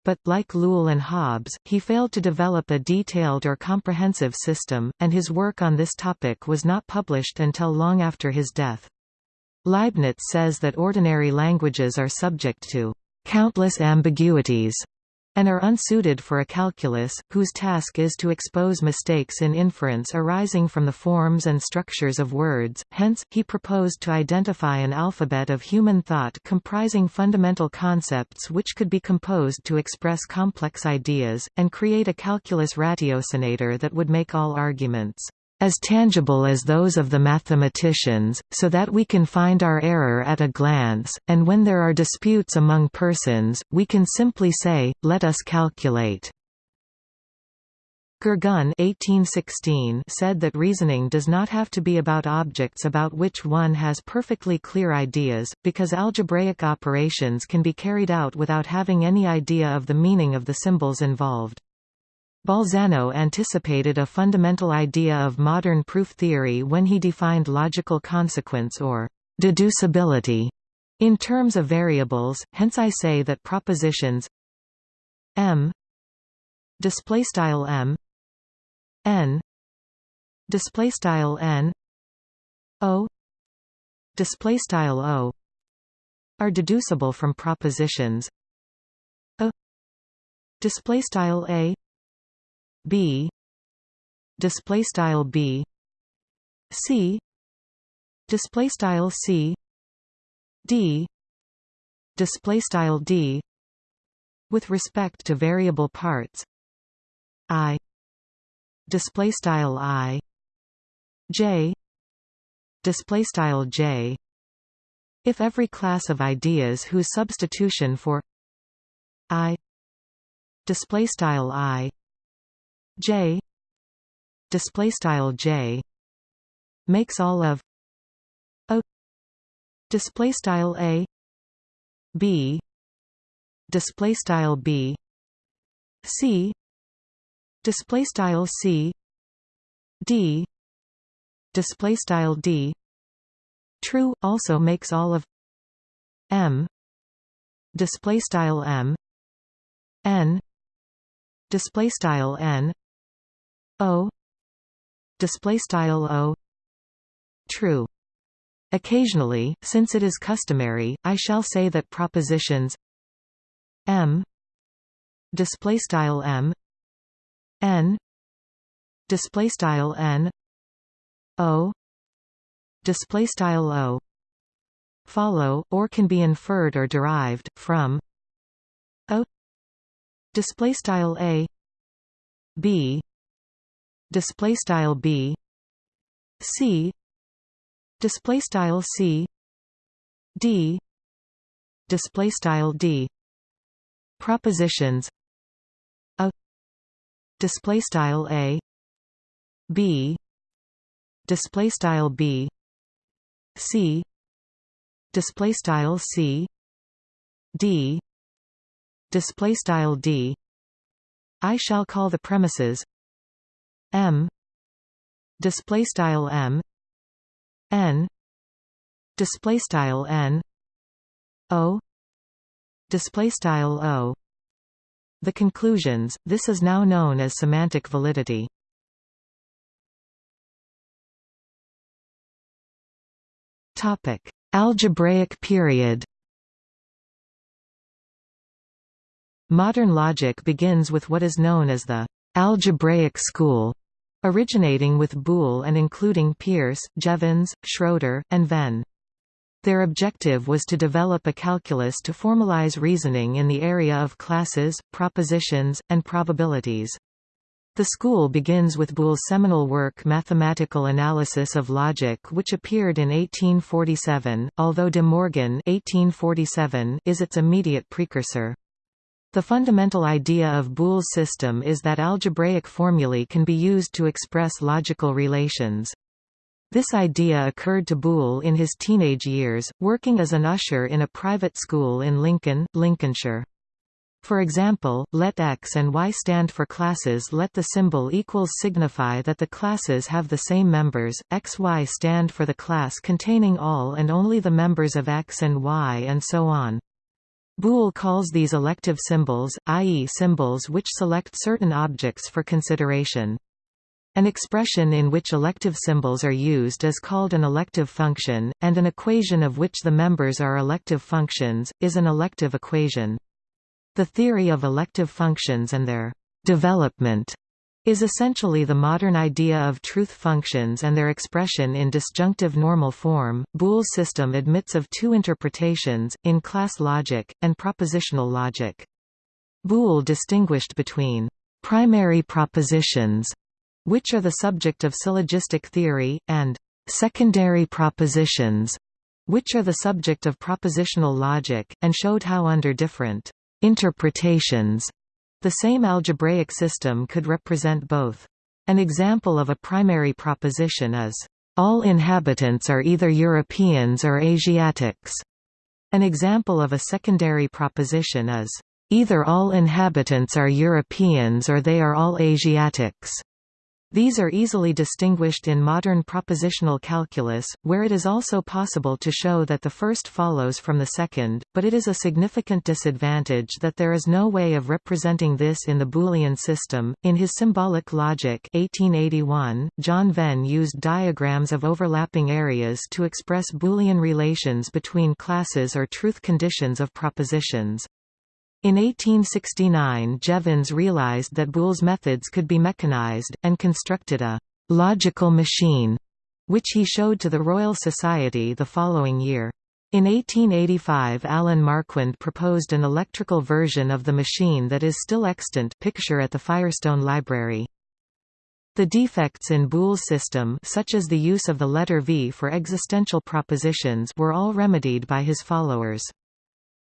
But, like Lull and Hobbes, he failed to develop a detailed or comprehensive system, and his work on this topic was not published until long after his death. Leibniz says that ordinary languages are subject to countless ambiguities and are unsuited for a calculus, whose task is to expose mistakes in inference arising from the forms and structures of words, hence, he proposed to identify an alphabet of human thought comprising fundamental concepts which could be composed to express complex ideas, and create a calculus ratiocinator that would make all arguments as tangible as those of the mathematicians, so that we can find our error at a glance, and when there are disputes among persons, we can simply say, let us calculate. Gergonne said that reasoning does not have to be about objects about which one has perfectly clear ideas, because algebraic operations can be carried out without having any idea of the meaning of the symbols involved. Bolzano anticipated a fundamental idea of modern proof theory when he defined logical consequence or deducibility in terms of variables, hence I say that propositions m display style m n display style n o display style o are deducible from propositions. A display style a b. Display style b. C. Display style c. D. Display style d. With respect to variable parts. I. Display style i. J. Display style j. If every class of ideas whose substitution for i. Display style i J display style J makes all of a display style A B display style B C display style C D display style D true also makes all of m display style m n display style n o. Display style o. True. Occasionally since it is customary i shall say that propositions m. Display style m. N. Display style n. O. Display style o. Follow or can be inferred or derived from o. Display style a. B display style b c display style c d display style d. Propositions. A display style a b display style b c display style c d display style d. I shall call the premises m. Display style m. N. Display style n. O. Display style o. The conclusions this is now known as semantic validity. Topic. Algebraic period. Modern logic begins with what is known as the algebraic school, originating with Boole and including Peirce, Jevons, Schroeder, and Venn. Their objective was to develop a calculus to formalize reasoning in the area of classes, propositions, and probabilities. The school begins with Boole's seminal work Mathematical Analysis of Logic which appeared in 1847, although De Morgan 1847 is its immediate precursor. The fundamental idea of Boole's system is that algebraic formulae can be used to express logical relations. This idea occurred to Boole in his teenage years, working as an usher in a private school in Lincoln, Lincolnshire. For example, let X and Y stand for classes let the symbol equals signify that the classes have the same members, X Y stand for the class containing all and only the members of X and Y and so on. Boole calls these elective symbols, i.e. symbols which select certain objects for consideration. An expression in which elective symbols are used is called an elective function, and an equation of which the members are elective functions, is an elective equation. The theory of elective functions and their development is essentially the modern idea of truth functions and their expression in disjunctive normal form. Boole's system admits of two interpretations, in class logic, and propositional logic. Boole distinguished between primary propositions, which are the subject of syllogistic theory, and secondary propositions, which are the subject of propositional logic, and showed how under different interpretations the same algebraic system could represent both. An example of a primary proposition is, "...all inhabitants are either Europeans or Asiatics." An example of a secondary proposition is, "...either all inhabitants are Europeans or they are all Asiatics." These are easily distinguished in modern propositional calculus, where it is also possible to show that the first follows from the second, but it is a significant disadvantage that there is no way of representing this in the Boolean system. In his Symbolic Logic 1881, John Venn used diagrams of overlapping areas to express Boolean relations between classes or truth conditions of propositions. In 1869 Jevons realized that Boole's methods could be mechanized, and constructed a «logical machine», which he showed to the Royal Society the following year. In 1885 Allan Marquand proposed an electrical version of the machine that is still extant picture at the Firestone Library. The defects in Boole's system such as the use of the letter V for existential propositions were all remedied by his followers.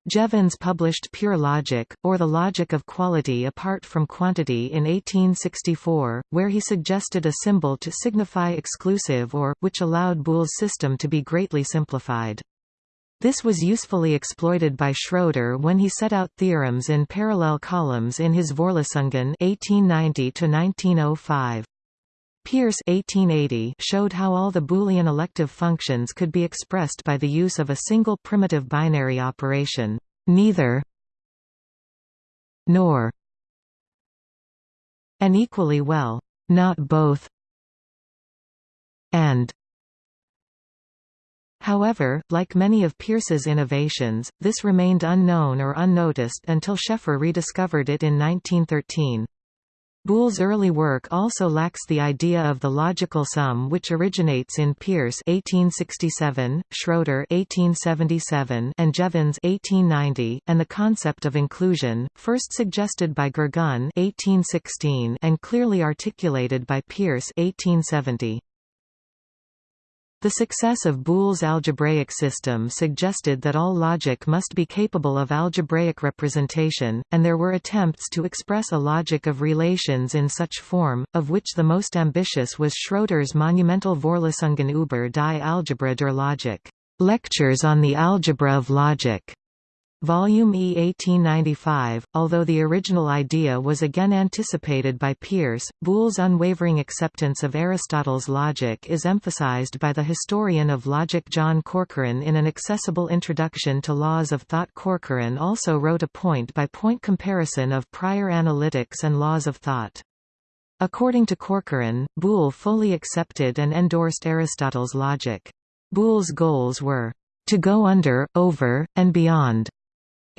Jevons published Pure Logic, or The Logic of Quality Apart from Quantity in 1864, where he suggested a symbol to signify exclusive or, which allowed Boole's system to be greatly simplified. This was usefully exploited by Schroeder when he set out theorems in parallel columns in his Vorlesungen 1890 -1905. Peirce 1880 showed how all the Boolean elective functions could be expressed by the use of a single primitive binary operation, neither nor and equally well, not both and However, like many of Peirce's innovations, this remained unknown or unnoticed until Sheffer rediscovered it in 1913. Boole's early work also lacks the idea of the logical sum which originates in Peirce 1867, Schroeder 1877 and Jevons 1890, and the concept of inclusion, first suggested by Gergonne 1816 and clearly articulated by Peirce 1870. The success of Boole's algebraic system suggested that all logic must be capable of algebraic representation, and there were attempts to express a logic of relations in such form, of which the most ambitious was Schroeder's monumental Vorlesungen über die Algebra der Logik. Lectures on the Algebra of Logic, Volume E 1895, although the original idea was again anticipated by Peirce, Boole's unwavering acceptance of Aristotle's logic is emphasized by the historian of logic John Corcoran in an accessible introduction to Laws of Thought Corcoran also wrote a point-by-point -point comparison of prior analytics and laws of thought. According to Corcoran, Boole fully accepted and endorsed Aristotle's logic. Boole's goals were to go under, over, and beyond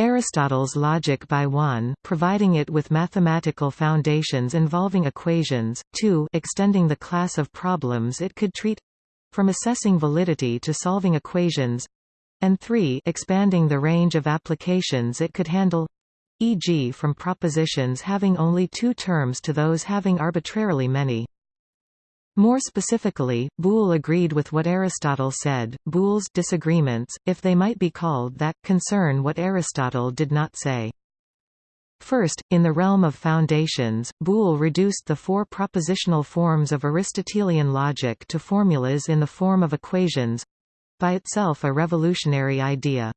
Aristotle's logic by 1 providing it with mathematical foundations involving equations, 2 extending the class of problems it could treat—from assessing validity to solving equations, and 3 expanding the range of applications it could handle e.g. from propositions having only two terms to those having arbitrarily many. More specifically, Boole agreed with what Aristotle said. Boole's disagreements, if they might be called that, concern what Aristotle did not say. First, in the realm of foundations, Boole reduced the four propositional forms of Aristotelian logic to formulas in the form of equations—by itself a revolutionary idea.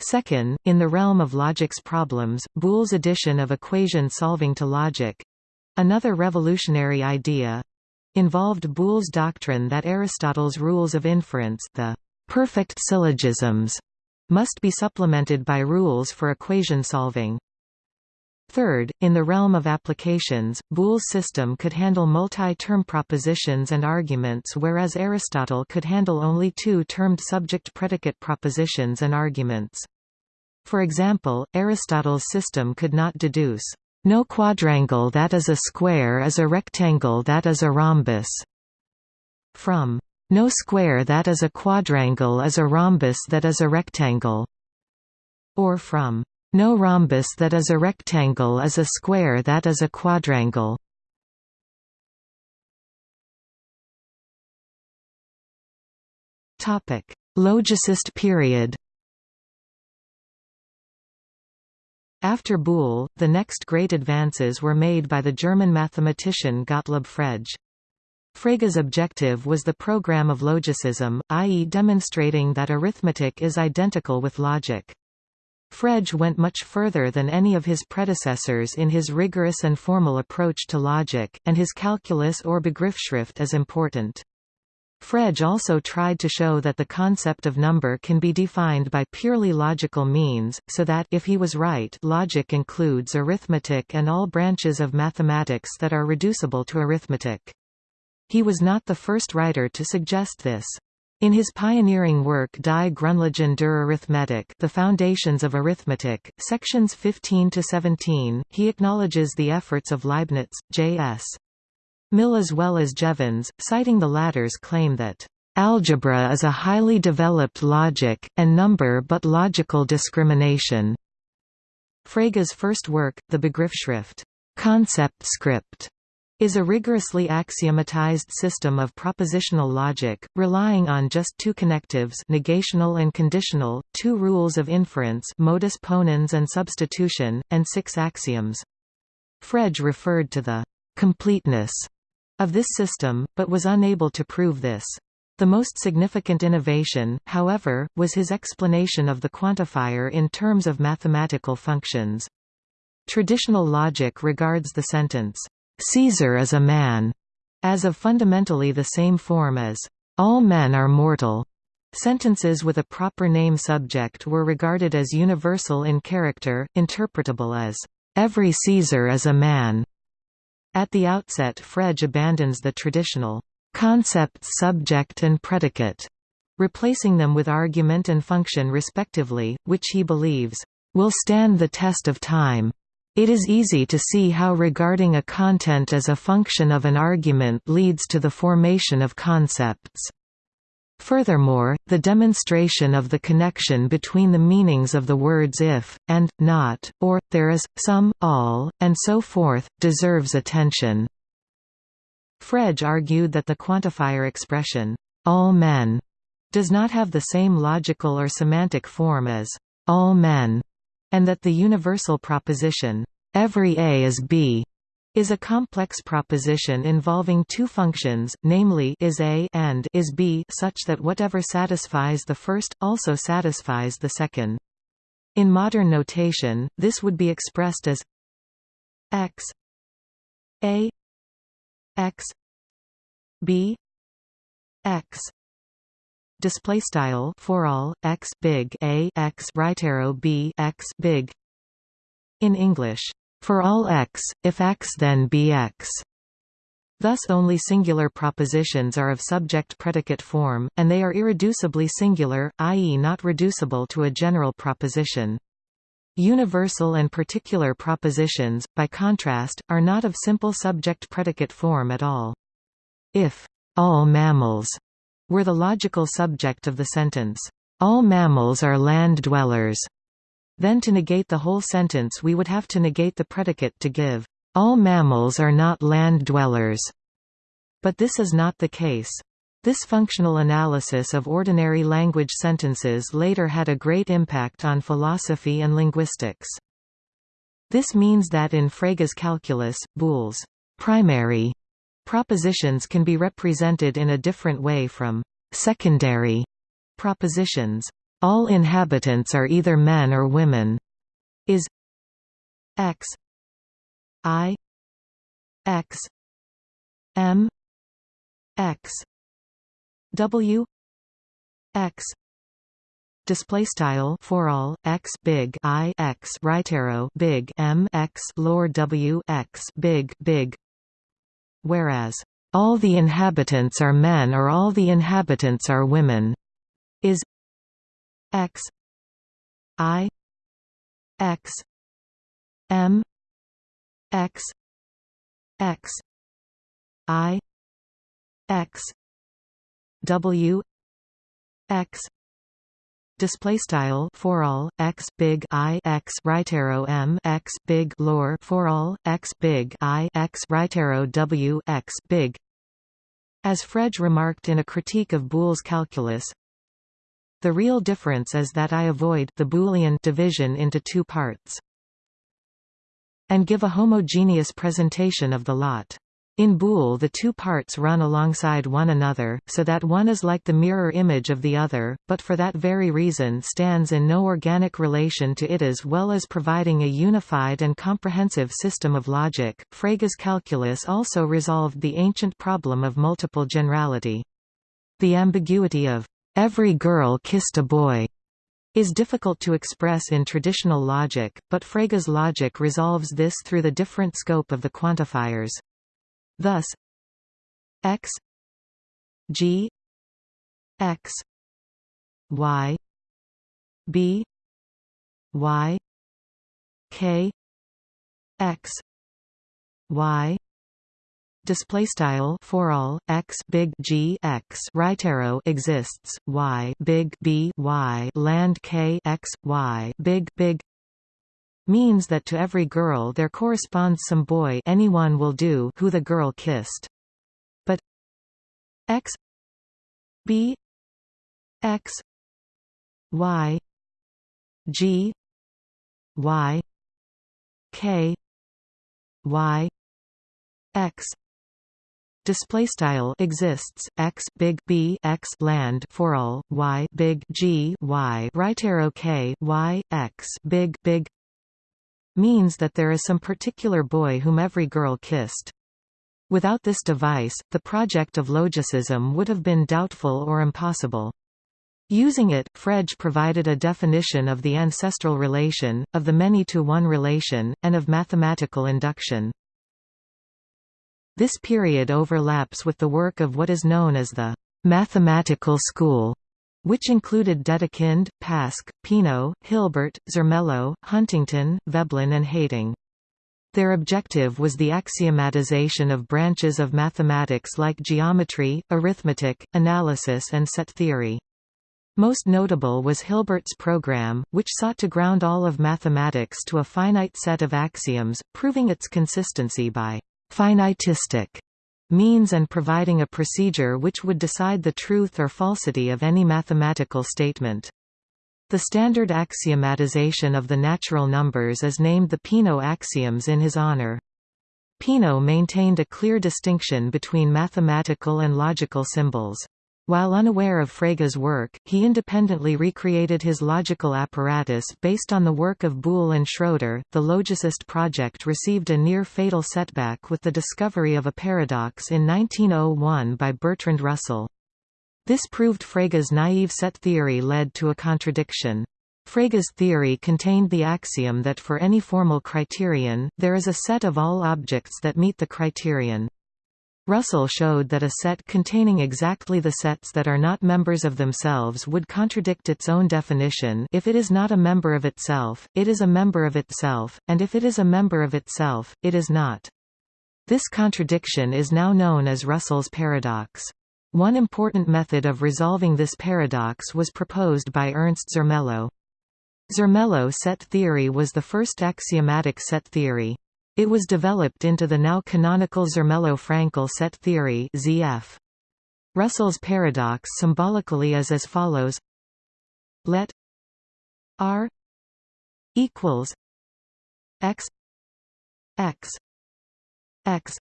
Second, in the realm of logic's problems, Boole's addition of equation solving to logic—another revolutionary idea, involved Boole's doctrine that Aristotle's rules of inference the perfect syllogisms must be supplemented by rules for equation solving. Third, in the realm of applications, Boole's system could handle multi-term propositions and arguments whereas Aristotle could handle only two-termed subject-predicate propositions and arguments. For example, Aristotle's system could not deduce no quadrangle that is a square is a rectangle that is a rhombus. From no square that is a quadrangle is a rhombus that is a rectangle. Or from no rhombus that is a rectangle is a square that is a quadrangle. Logicist period. After Boole, the next great advances were made by the German mathematician Gottlob Frege. Frege's objective was the program of logicism, i.e. demonstrating that arithmetic is identical with logic. Frege went much further than any of his predecessors in his rigorous and formal approach to logic, and his calculus or Begriffsschrift is important. Frege also tried to show that the concept of number can be defined by purely logical means, so that if he was right logic includes arithmetic and all branches of mathematics that are reducible to arithmetic. He was not the first writer to suggest this. In his pioneering work Die Grundlagen der Arithmetik The Foundations of Arithmetic, sections 15 to 17, he acknowledges the efforts of Leibniz, J.S. Mill as well as Jevons, citing the latter's claim that Algebra is a highly developed logic, and number but logical discrimination. Frege's first work, the Begriffsschrift concept script, is a rigorously axiomatized system of propositional logic, relying on just two connectives negational and conditional, two rules of inference modus ponens and substitution, and six axioms. Frege referred to the completeness of this system, but was unable to prove this. The most significant innovation, however, was his explanation of the quantifier in terms of mathematical functions. Traditional logic regards the sentence, "'Caesar is a man' as of fundamentally the same form as all men are mortal. Sentences with a proper name subject were regarded as universal in character, interpretable as every Caesar is a man. At the outset Frege abandons the traditional concepts subject and predicate, replacing them with argument and function respectively, which he believes will stand the test of time. It is easy to see how regarding a content as a function of an argument leads to the formation of concepts. Furthermore, the demonstration of the connection between the meanings of the words if, and, not, or, there is, some, all, and so forth, deserves attention. Frege argued that the quantifier expression, all men, does not have the same logical or semantic form as all men, and that the universal proposition, every A is B, is a complex proposition involving two functions, namely is A and is B such that whatever satisfies the first, also satisfies the second. In modern notation, this would be expressed as x A x B x display style for all x big a x right arrow b x big in english for all x if x then be x Thus only singular propositions are of subject-predicate form, and they are irreducibly singular, i.e. not reducible to a general proposition. Universal and particular propositions, by contrast, are not of simple subject-predicate form at all. If all mammals were the logical subject of the sentence, "...all mammals are land dwellers." Then to negate the whole sentence we would have to negate the predicate to give, "...all mammals are not land dwellers." But this is not the case. This functional analysis of ordinary language sentences later had a great impact on philosophy and linguistics. This means that in Frege's calculus, Boole's primary Propositions can be represented in a different way from secondary propositions. All inhabitants are either men or women. Is x i x m x w x display style for all x big i x right arrow big m x lower w x big big whereas, "...all the inhabitants are men or all the inhabitants are women," is x i x m x x i x w x. Display style for all x big i x right arrow m x big lower for all x big i x right arrow w x big. As Frege remarked in a critique of Boole's calculus the real difference is that I avoid the Boolean division into two parts and give a homogeneous presentation of the lot in Boole the two parts run alongside one another, so that one is like the mirror image of the other, but for that very reason stands in no organic relation to it as well as providing a unified and comprehensive system of logic. Frege's calculus also resolved the ancient problem of multiple generality. The ambiguity of, "'every girl kissed a boy' is difficult to express in traditional logic, but Frege's logic resolves this through the different scope of the quantifiers. Thus x g x y b y k x y display style for all x big g x right arrow exists y big b y land k x y big big means that to every girl there corresponds some boy anyone will do who the girl kissed. But x b x y g y k y x display style exists x big b x land for all y big g y right arrow k y x big big means that there is some particular boy whom every girl kissed. Without this device, the project of logicism would have been doubtful or impossible. Using it, Frege provided a definition of the ancestral relation, of the many-to-one relation, and of mathematical induction. This period overlaps with the work of what is known as the mathematical school, which included Dedekind, Pasch, Peano, Hilbert, Zermelo, Huntington, Veblen and Heyting. Their objective was the axiomatization of branches of mathematics like geometry, arithmetic, analysis and set theory. Most notable was Hilbert's program, which sought to ground all of mathematics to a finite set of axioms, proving its consistency by «finitistic» means and providing a procedure which would decide the truth or falsity of any mathematical statement. The standard axiomatization of the natural numbers is named the Peano axioms in his honor. Peano maintained a clear distinction between mathematical and logical symbols. While unaware of Frege's work, he independently recreated his logical apparatus based on the work of Boole and Schroeder. The logicist project received a near fatal setback with the discovery of a paradox in 1901 by Bertrand Russell. This proved Frege's naive set theory led to a contradiction. Frege's theory contained the axiom that for any formal criterion, there is a set of all objects that meet the criterion. Russell showed that a set containing exactly the sets that are not members of themselves would contradict its own definition if it is not a member of itself, it is a member of itself, and if it is a member of itself, it is not. This contradiction is now known as Russell's paradox. One important method of resolving this paradox was proposed by Ernst Zermelo. Zermelo set theory was the first axiomatic set theory. It was developed into the now canonical Zermelo-Fraenkel set theory ZF. Russell's paradox symbolically is as follows Let R equals x x x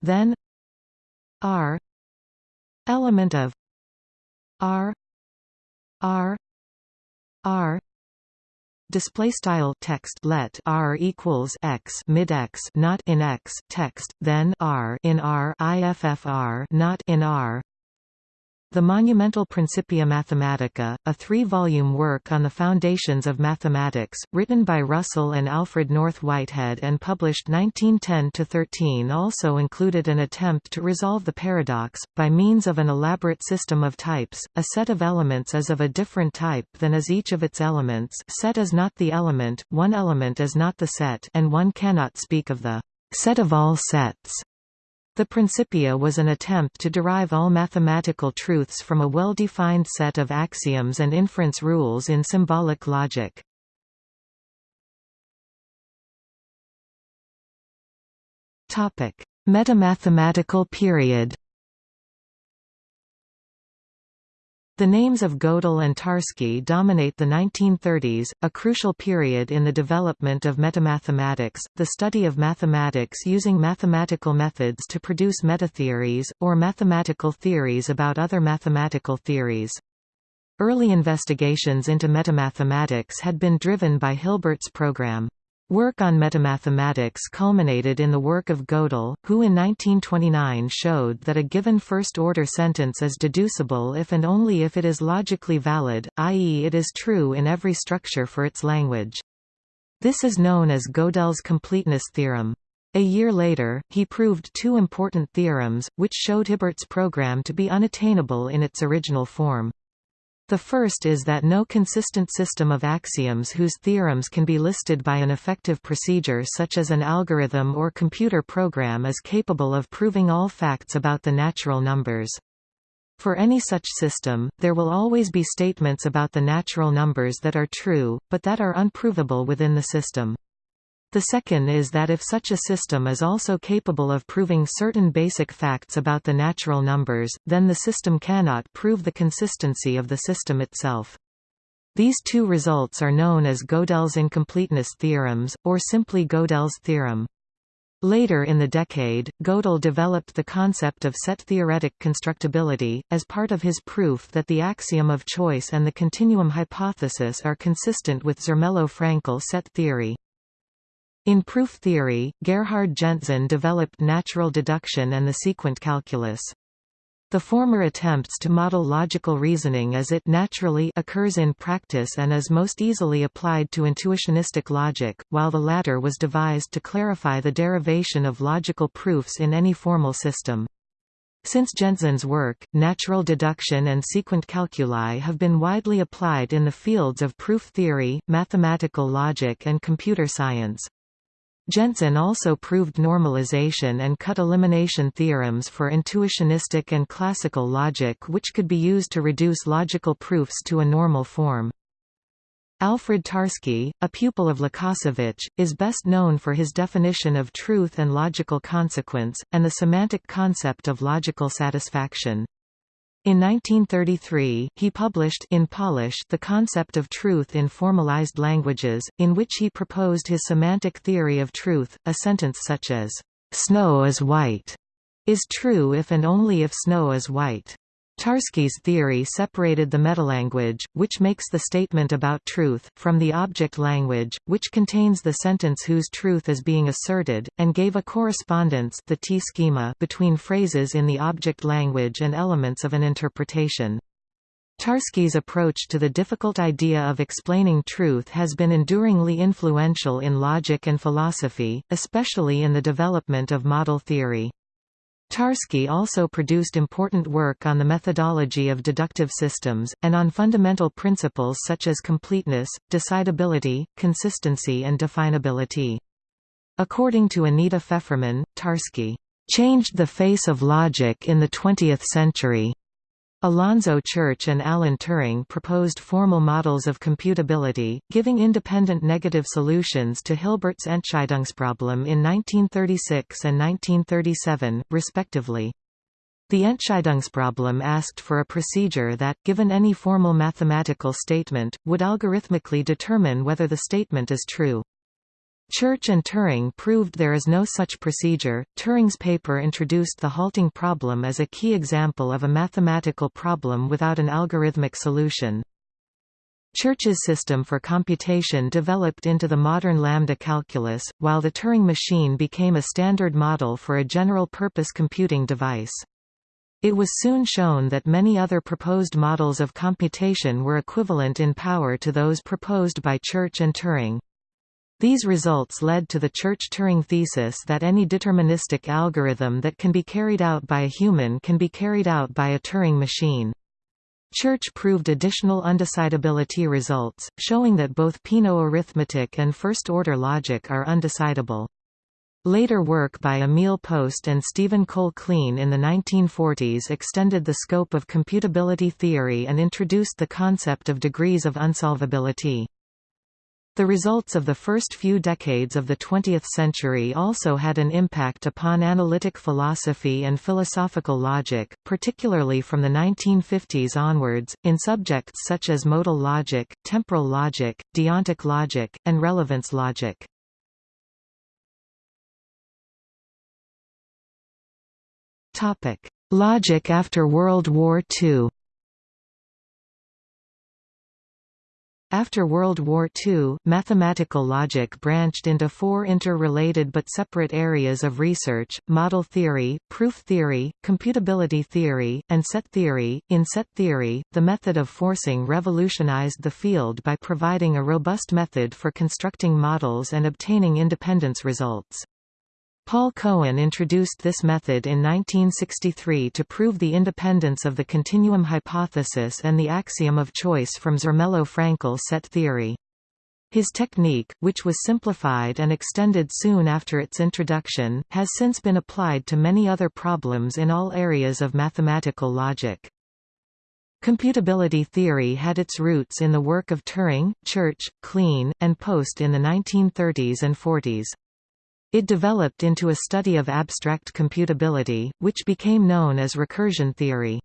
then R element of R R R display style text let r equals x mid x not in x text then r in r iffr not in r the monumental Principia Mathematica, a three-volume work on the foundations of mathematics, written by Russell and Alfred North Whitehead and published 1910–13 also included an attempt to resolve the paradox, by means of an elaborate system of types, a set of elements is of a different type than is each of its elements set is not the element, one element is not the set and one cannot speak of the set of all sets the Principia was an attempt to derive all mathematical truths from a well-defined set of axioms and inference rules in symbolic logic. Metamathematical period The names of Gödel and Tarski dominate the 1930s, a crucial period in the development of metamathematics, the study of mathematics using mathematical methods to produce metatheories, or mathematical theories about other mathematical theories. Early investigations into metamathematics had been driven by Hilbert's program. Work on metamathematics culminated in the work of Gödel, who in 1929 showed that a given first-order sentence is deducible if and only if it is logically valid, i.e. it is true in every structure for its language. This is known as Gödel's completeness theorem. A year later, he proved two important theorems, which showed Hilbert's program to be unattainable in its original form. The first is that no consistent system of axioms whose theorems can be listed by an effective procedure such as an algorithm or computer program is capable of proving all facts about the natural numbers. For any such system, there will always be statements about the natural numbers that are true, but that are unprovable within the system. The second is that if such a system is also capable of proving certain basic facts about the natural numbers, then the system cannot prove the consistency of the system itself. These two results are known as Gödel's incompleteness theorems, or simply Gödel's theorem. Later in the decade, Gödel developed the concept of set-theoretic constructibility, as part of his proof that the axiom of choice and the continuum hypothesis are consistent with Zermelo-Fraenkel set theory. In proof theory, Gerhard Gentzen developed natural deduction and the sequent calculus. The former attempts to model logical reasoning as it naturally occurs in practice and is most easily applied to intuitionistic logic, while the latter was devised to clarify the derivation of logical proofs in any formal system. Since Gentzen's work, natural deduction and sequent calculi have been widely applied in the fields of proof theory, mathematical logic and computer science. Gentzen also proved normalization and cut elimination theorems for intuitionistic and classical logic which could be used to reduce logical proofs to a normal form. Alfred Tarski, a pupil of Lukasiewicz, is best known for his definition of truth and logical consequence, and the semantic concept of logical satisfaction. In 1933, he published in Polish the concept of truth in formalized languages, in which he proposed his semantic theory of truth. A sentence such as, "'Snow is white' is true if and only if snow is white. Tarski's theory separated the metalanguage, which makes the statement about truth, from the object language, which contains the sentence whose truth is being asserted, and gave a correspondence the T-schema between phrases in the object language and elements of an interpretation. Tarski's approach to the difficult idea of explaining truth has been enduringly influential in logic and philosophy, especially in the development of model theory. Tarski also produced important work on the methodology of deductive systems, and on fundamental principles such as completeness, decidability, consistency and definability. According to Anita Feferman, Tarski changed the face of logic in the 20th century. Alonzo Church and Alan Turing proposed formal models of computability, giving independent negative solutions to Hilbert's Entscheidungsproblem in 1936 and 1937, respectively. The Entscheidungsproblem asked for a procedure that, given any formal mathematical statement, would algorithmically determine whether the statement is true. Church and Turing proved there is no such procedure. Turing's paper introduced the halting problem as a key example of a mathematical problem without an algorithmic solution. Church's system for computation developed into the modern lambda calculus, while the Turing machine became a standard model for a general-purpose computing device. It was soon shown that many other proposed models of computation were equivalent in power to those proposed by Church and Turing. These results led to the Church-Turing thesis that any deterministic algorithm that can be carried out by a human can be carried out by a Turing machine. Church proved additional undecidability results, showing that both Peano arithmetic and first-order logic are undecidable. Later work by Emil Post and Stephen Cole Kleene in the 1940s extended the scope of computability theory and introduced the concept of degrees of unsolvability. The results of the first few decades of the 20th century also had an impact upon analytic philosophy and philosophical logic, particularly from the 1950s onwards, in subjects such as modal logic, temporal logic, deontic logic, and relevance logic. Logic after World War II After World War II, mathematical logic branched into four interrelated but separate areas of research, model theory, proof theory, computability theory, and set theory. In set theory, the method of forcing revolutionized the field by providing a robust method for constructing models and obtaining independence results. Paul Cohen introduced this method in 1963 to prove the independence of the continuum hypothesis and the axiom of choice from Zermelo-Fraenkel set theory. His technique, which was simplified and extended soon after its introduction, has since been applied to many other problems in all areas of mathematical logic. Computability theory had its roots in the work of Turing, Church, Kleene, and Post in the 1930s and 40s. It developed into a study of abstract computability, which became known as recursion theory.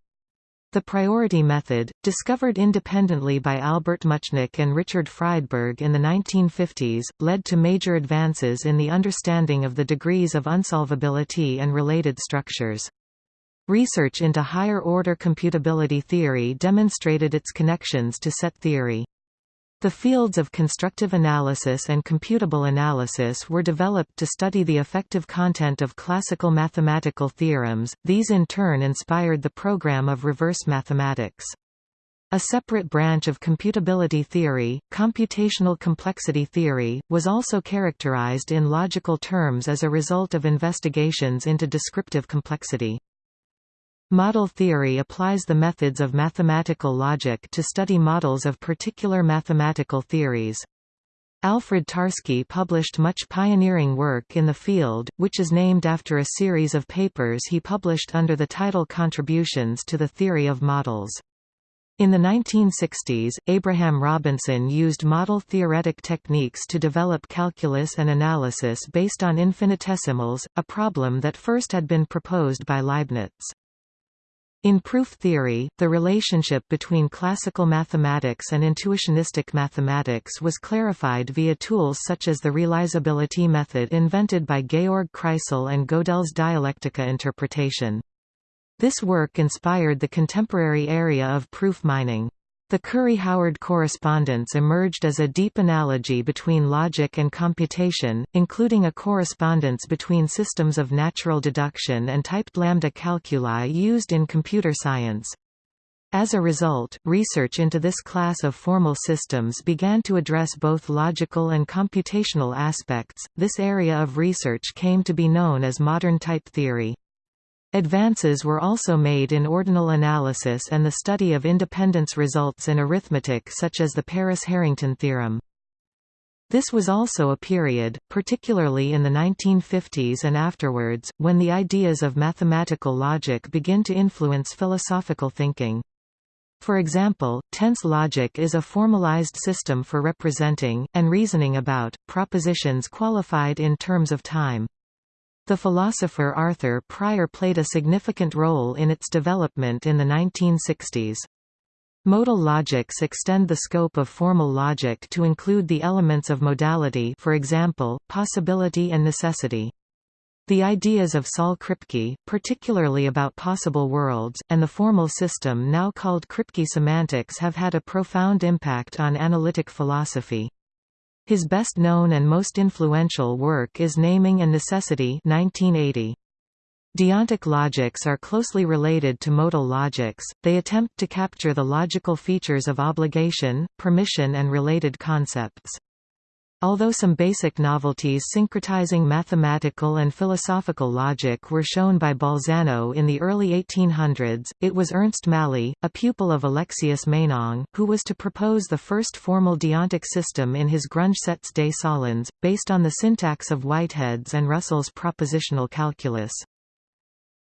The priority method, discovered independently by Albert Muchnik and Richard Friedberg in the 1950s, led to major advances in the understanding of the degrees of unsolvability and related structures. Research into higher-order computability theory demonstrated its connections to set theory. The fields of constructive analysis and computable analysis were developed to study the effective content of classical mathematical theorems, these in turn inspired the program of reverse mathematics. A separate branch of computability theory, computational complexity theory, was also characterized in logical terms as a result of investigations into descriptive complexity. Model theory applies the methods of mathematical logic to study models of particular mathematical theories. Alfred Tarski published much pioneering work in the field, which is named after a series of papers he published under the title Contributions to the Theory of Models. In the 1960s, Abraham Robinson used model-theoretic techniques to develop calculus and analysis based on infinitesimals, a problem that first had been proposed by Leibniz. In proof theory, the relationship between classical mathematics and intuitionistic mathematics was clarified via tools such as the realizability method invented by Georg Kreisel and Gödel's dialectica interpretation. This work inspired the contemporary area of proof mining. The Curry-Howard correspondence emerged as a deep analogy between logic and computation, including a correspondence between systems of natural deduction and typed lambda calculi used in computer science. As a result, research into this class of formal systems began to address both logical and computational aspects. This area of research came to be known as modern type theory. Advances were also made in ordinal analysis and the study of independence results in arithmetic such as the Paris-Harrington theorem. This was also a period, particularly in the 1950s and afterwards, when the ideas of mathematical logic begin to influence philosophical thinking. For example, tense logic is a formalized system for representing, and reasoning about, propositions qualified in terms of time. The philosopher Arthur Prior played a significant role in its development in the 1960s. Modal logics extend the scope of formal logic to include the elements of modality for example, possibility and necessity. The ideas of Saul Kripke, particularly about possible worlds, and the formal system now called Kripke semantics have had a profound impact on analytic philosophy. His best known and most influential work is Naming and Necessity 1980. Deontic logics are closely related to modal logics, they attempt to capture the logical features of obligation, permission and related concepts. Although some basic novelties syncretizing mathematical and philosophical logic were shown by Bolzano in the early 1800s, it was Ernst Mally, a pupil of Alexius Meinong, who was to propose the first formal deontic system in his Grundgesetz des Sollens, based on the syntax of Whitehead's and Russell's propositional calculus.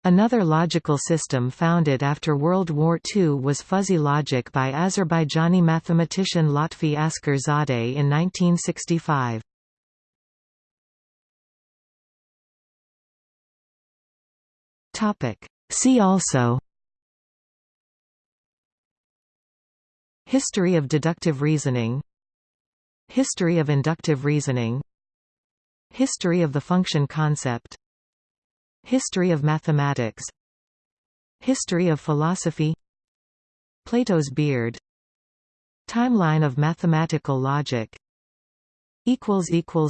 Another logical system founded after World War II was fuzzy logic by Azerbaijani mathematician Lotfi Zadeh in 1965. See also History of deductive reasoning History of inductive reasoning History of the function concept History of mathematics. History of philosophy. Plato's beard. Timeline of mathematical logic.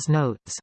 Notes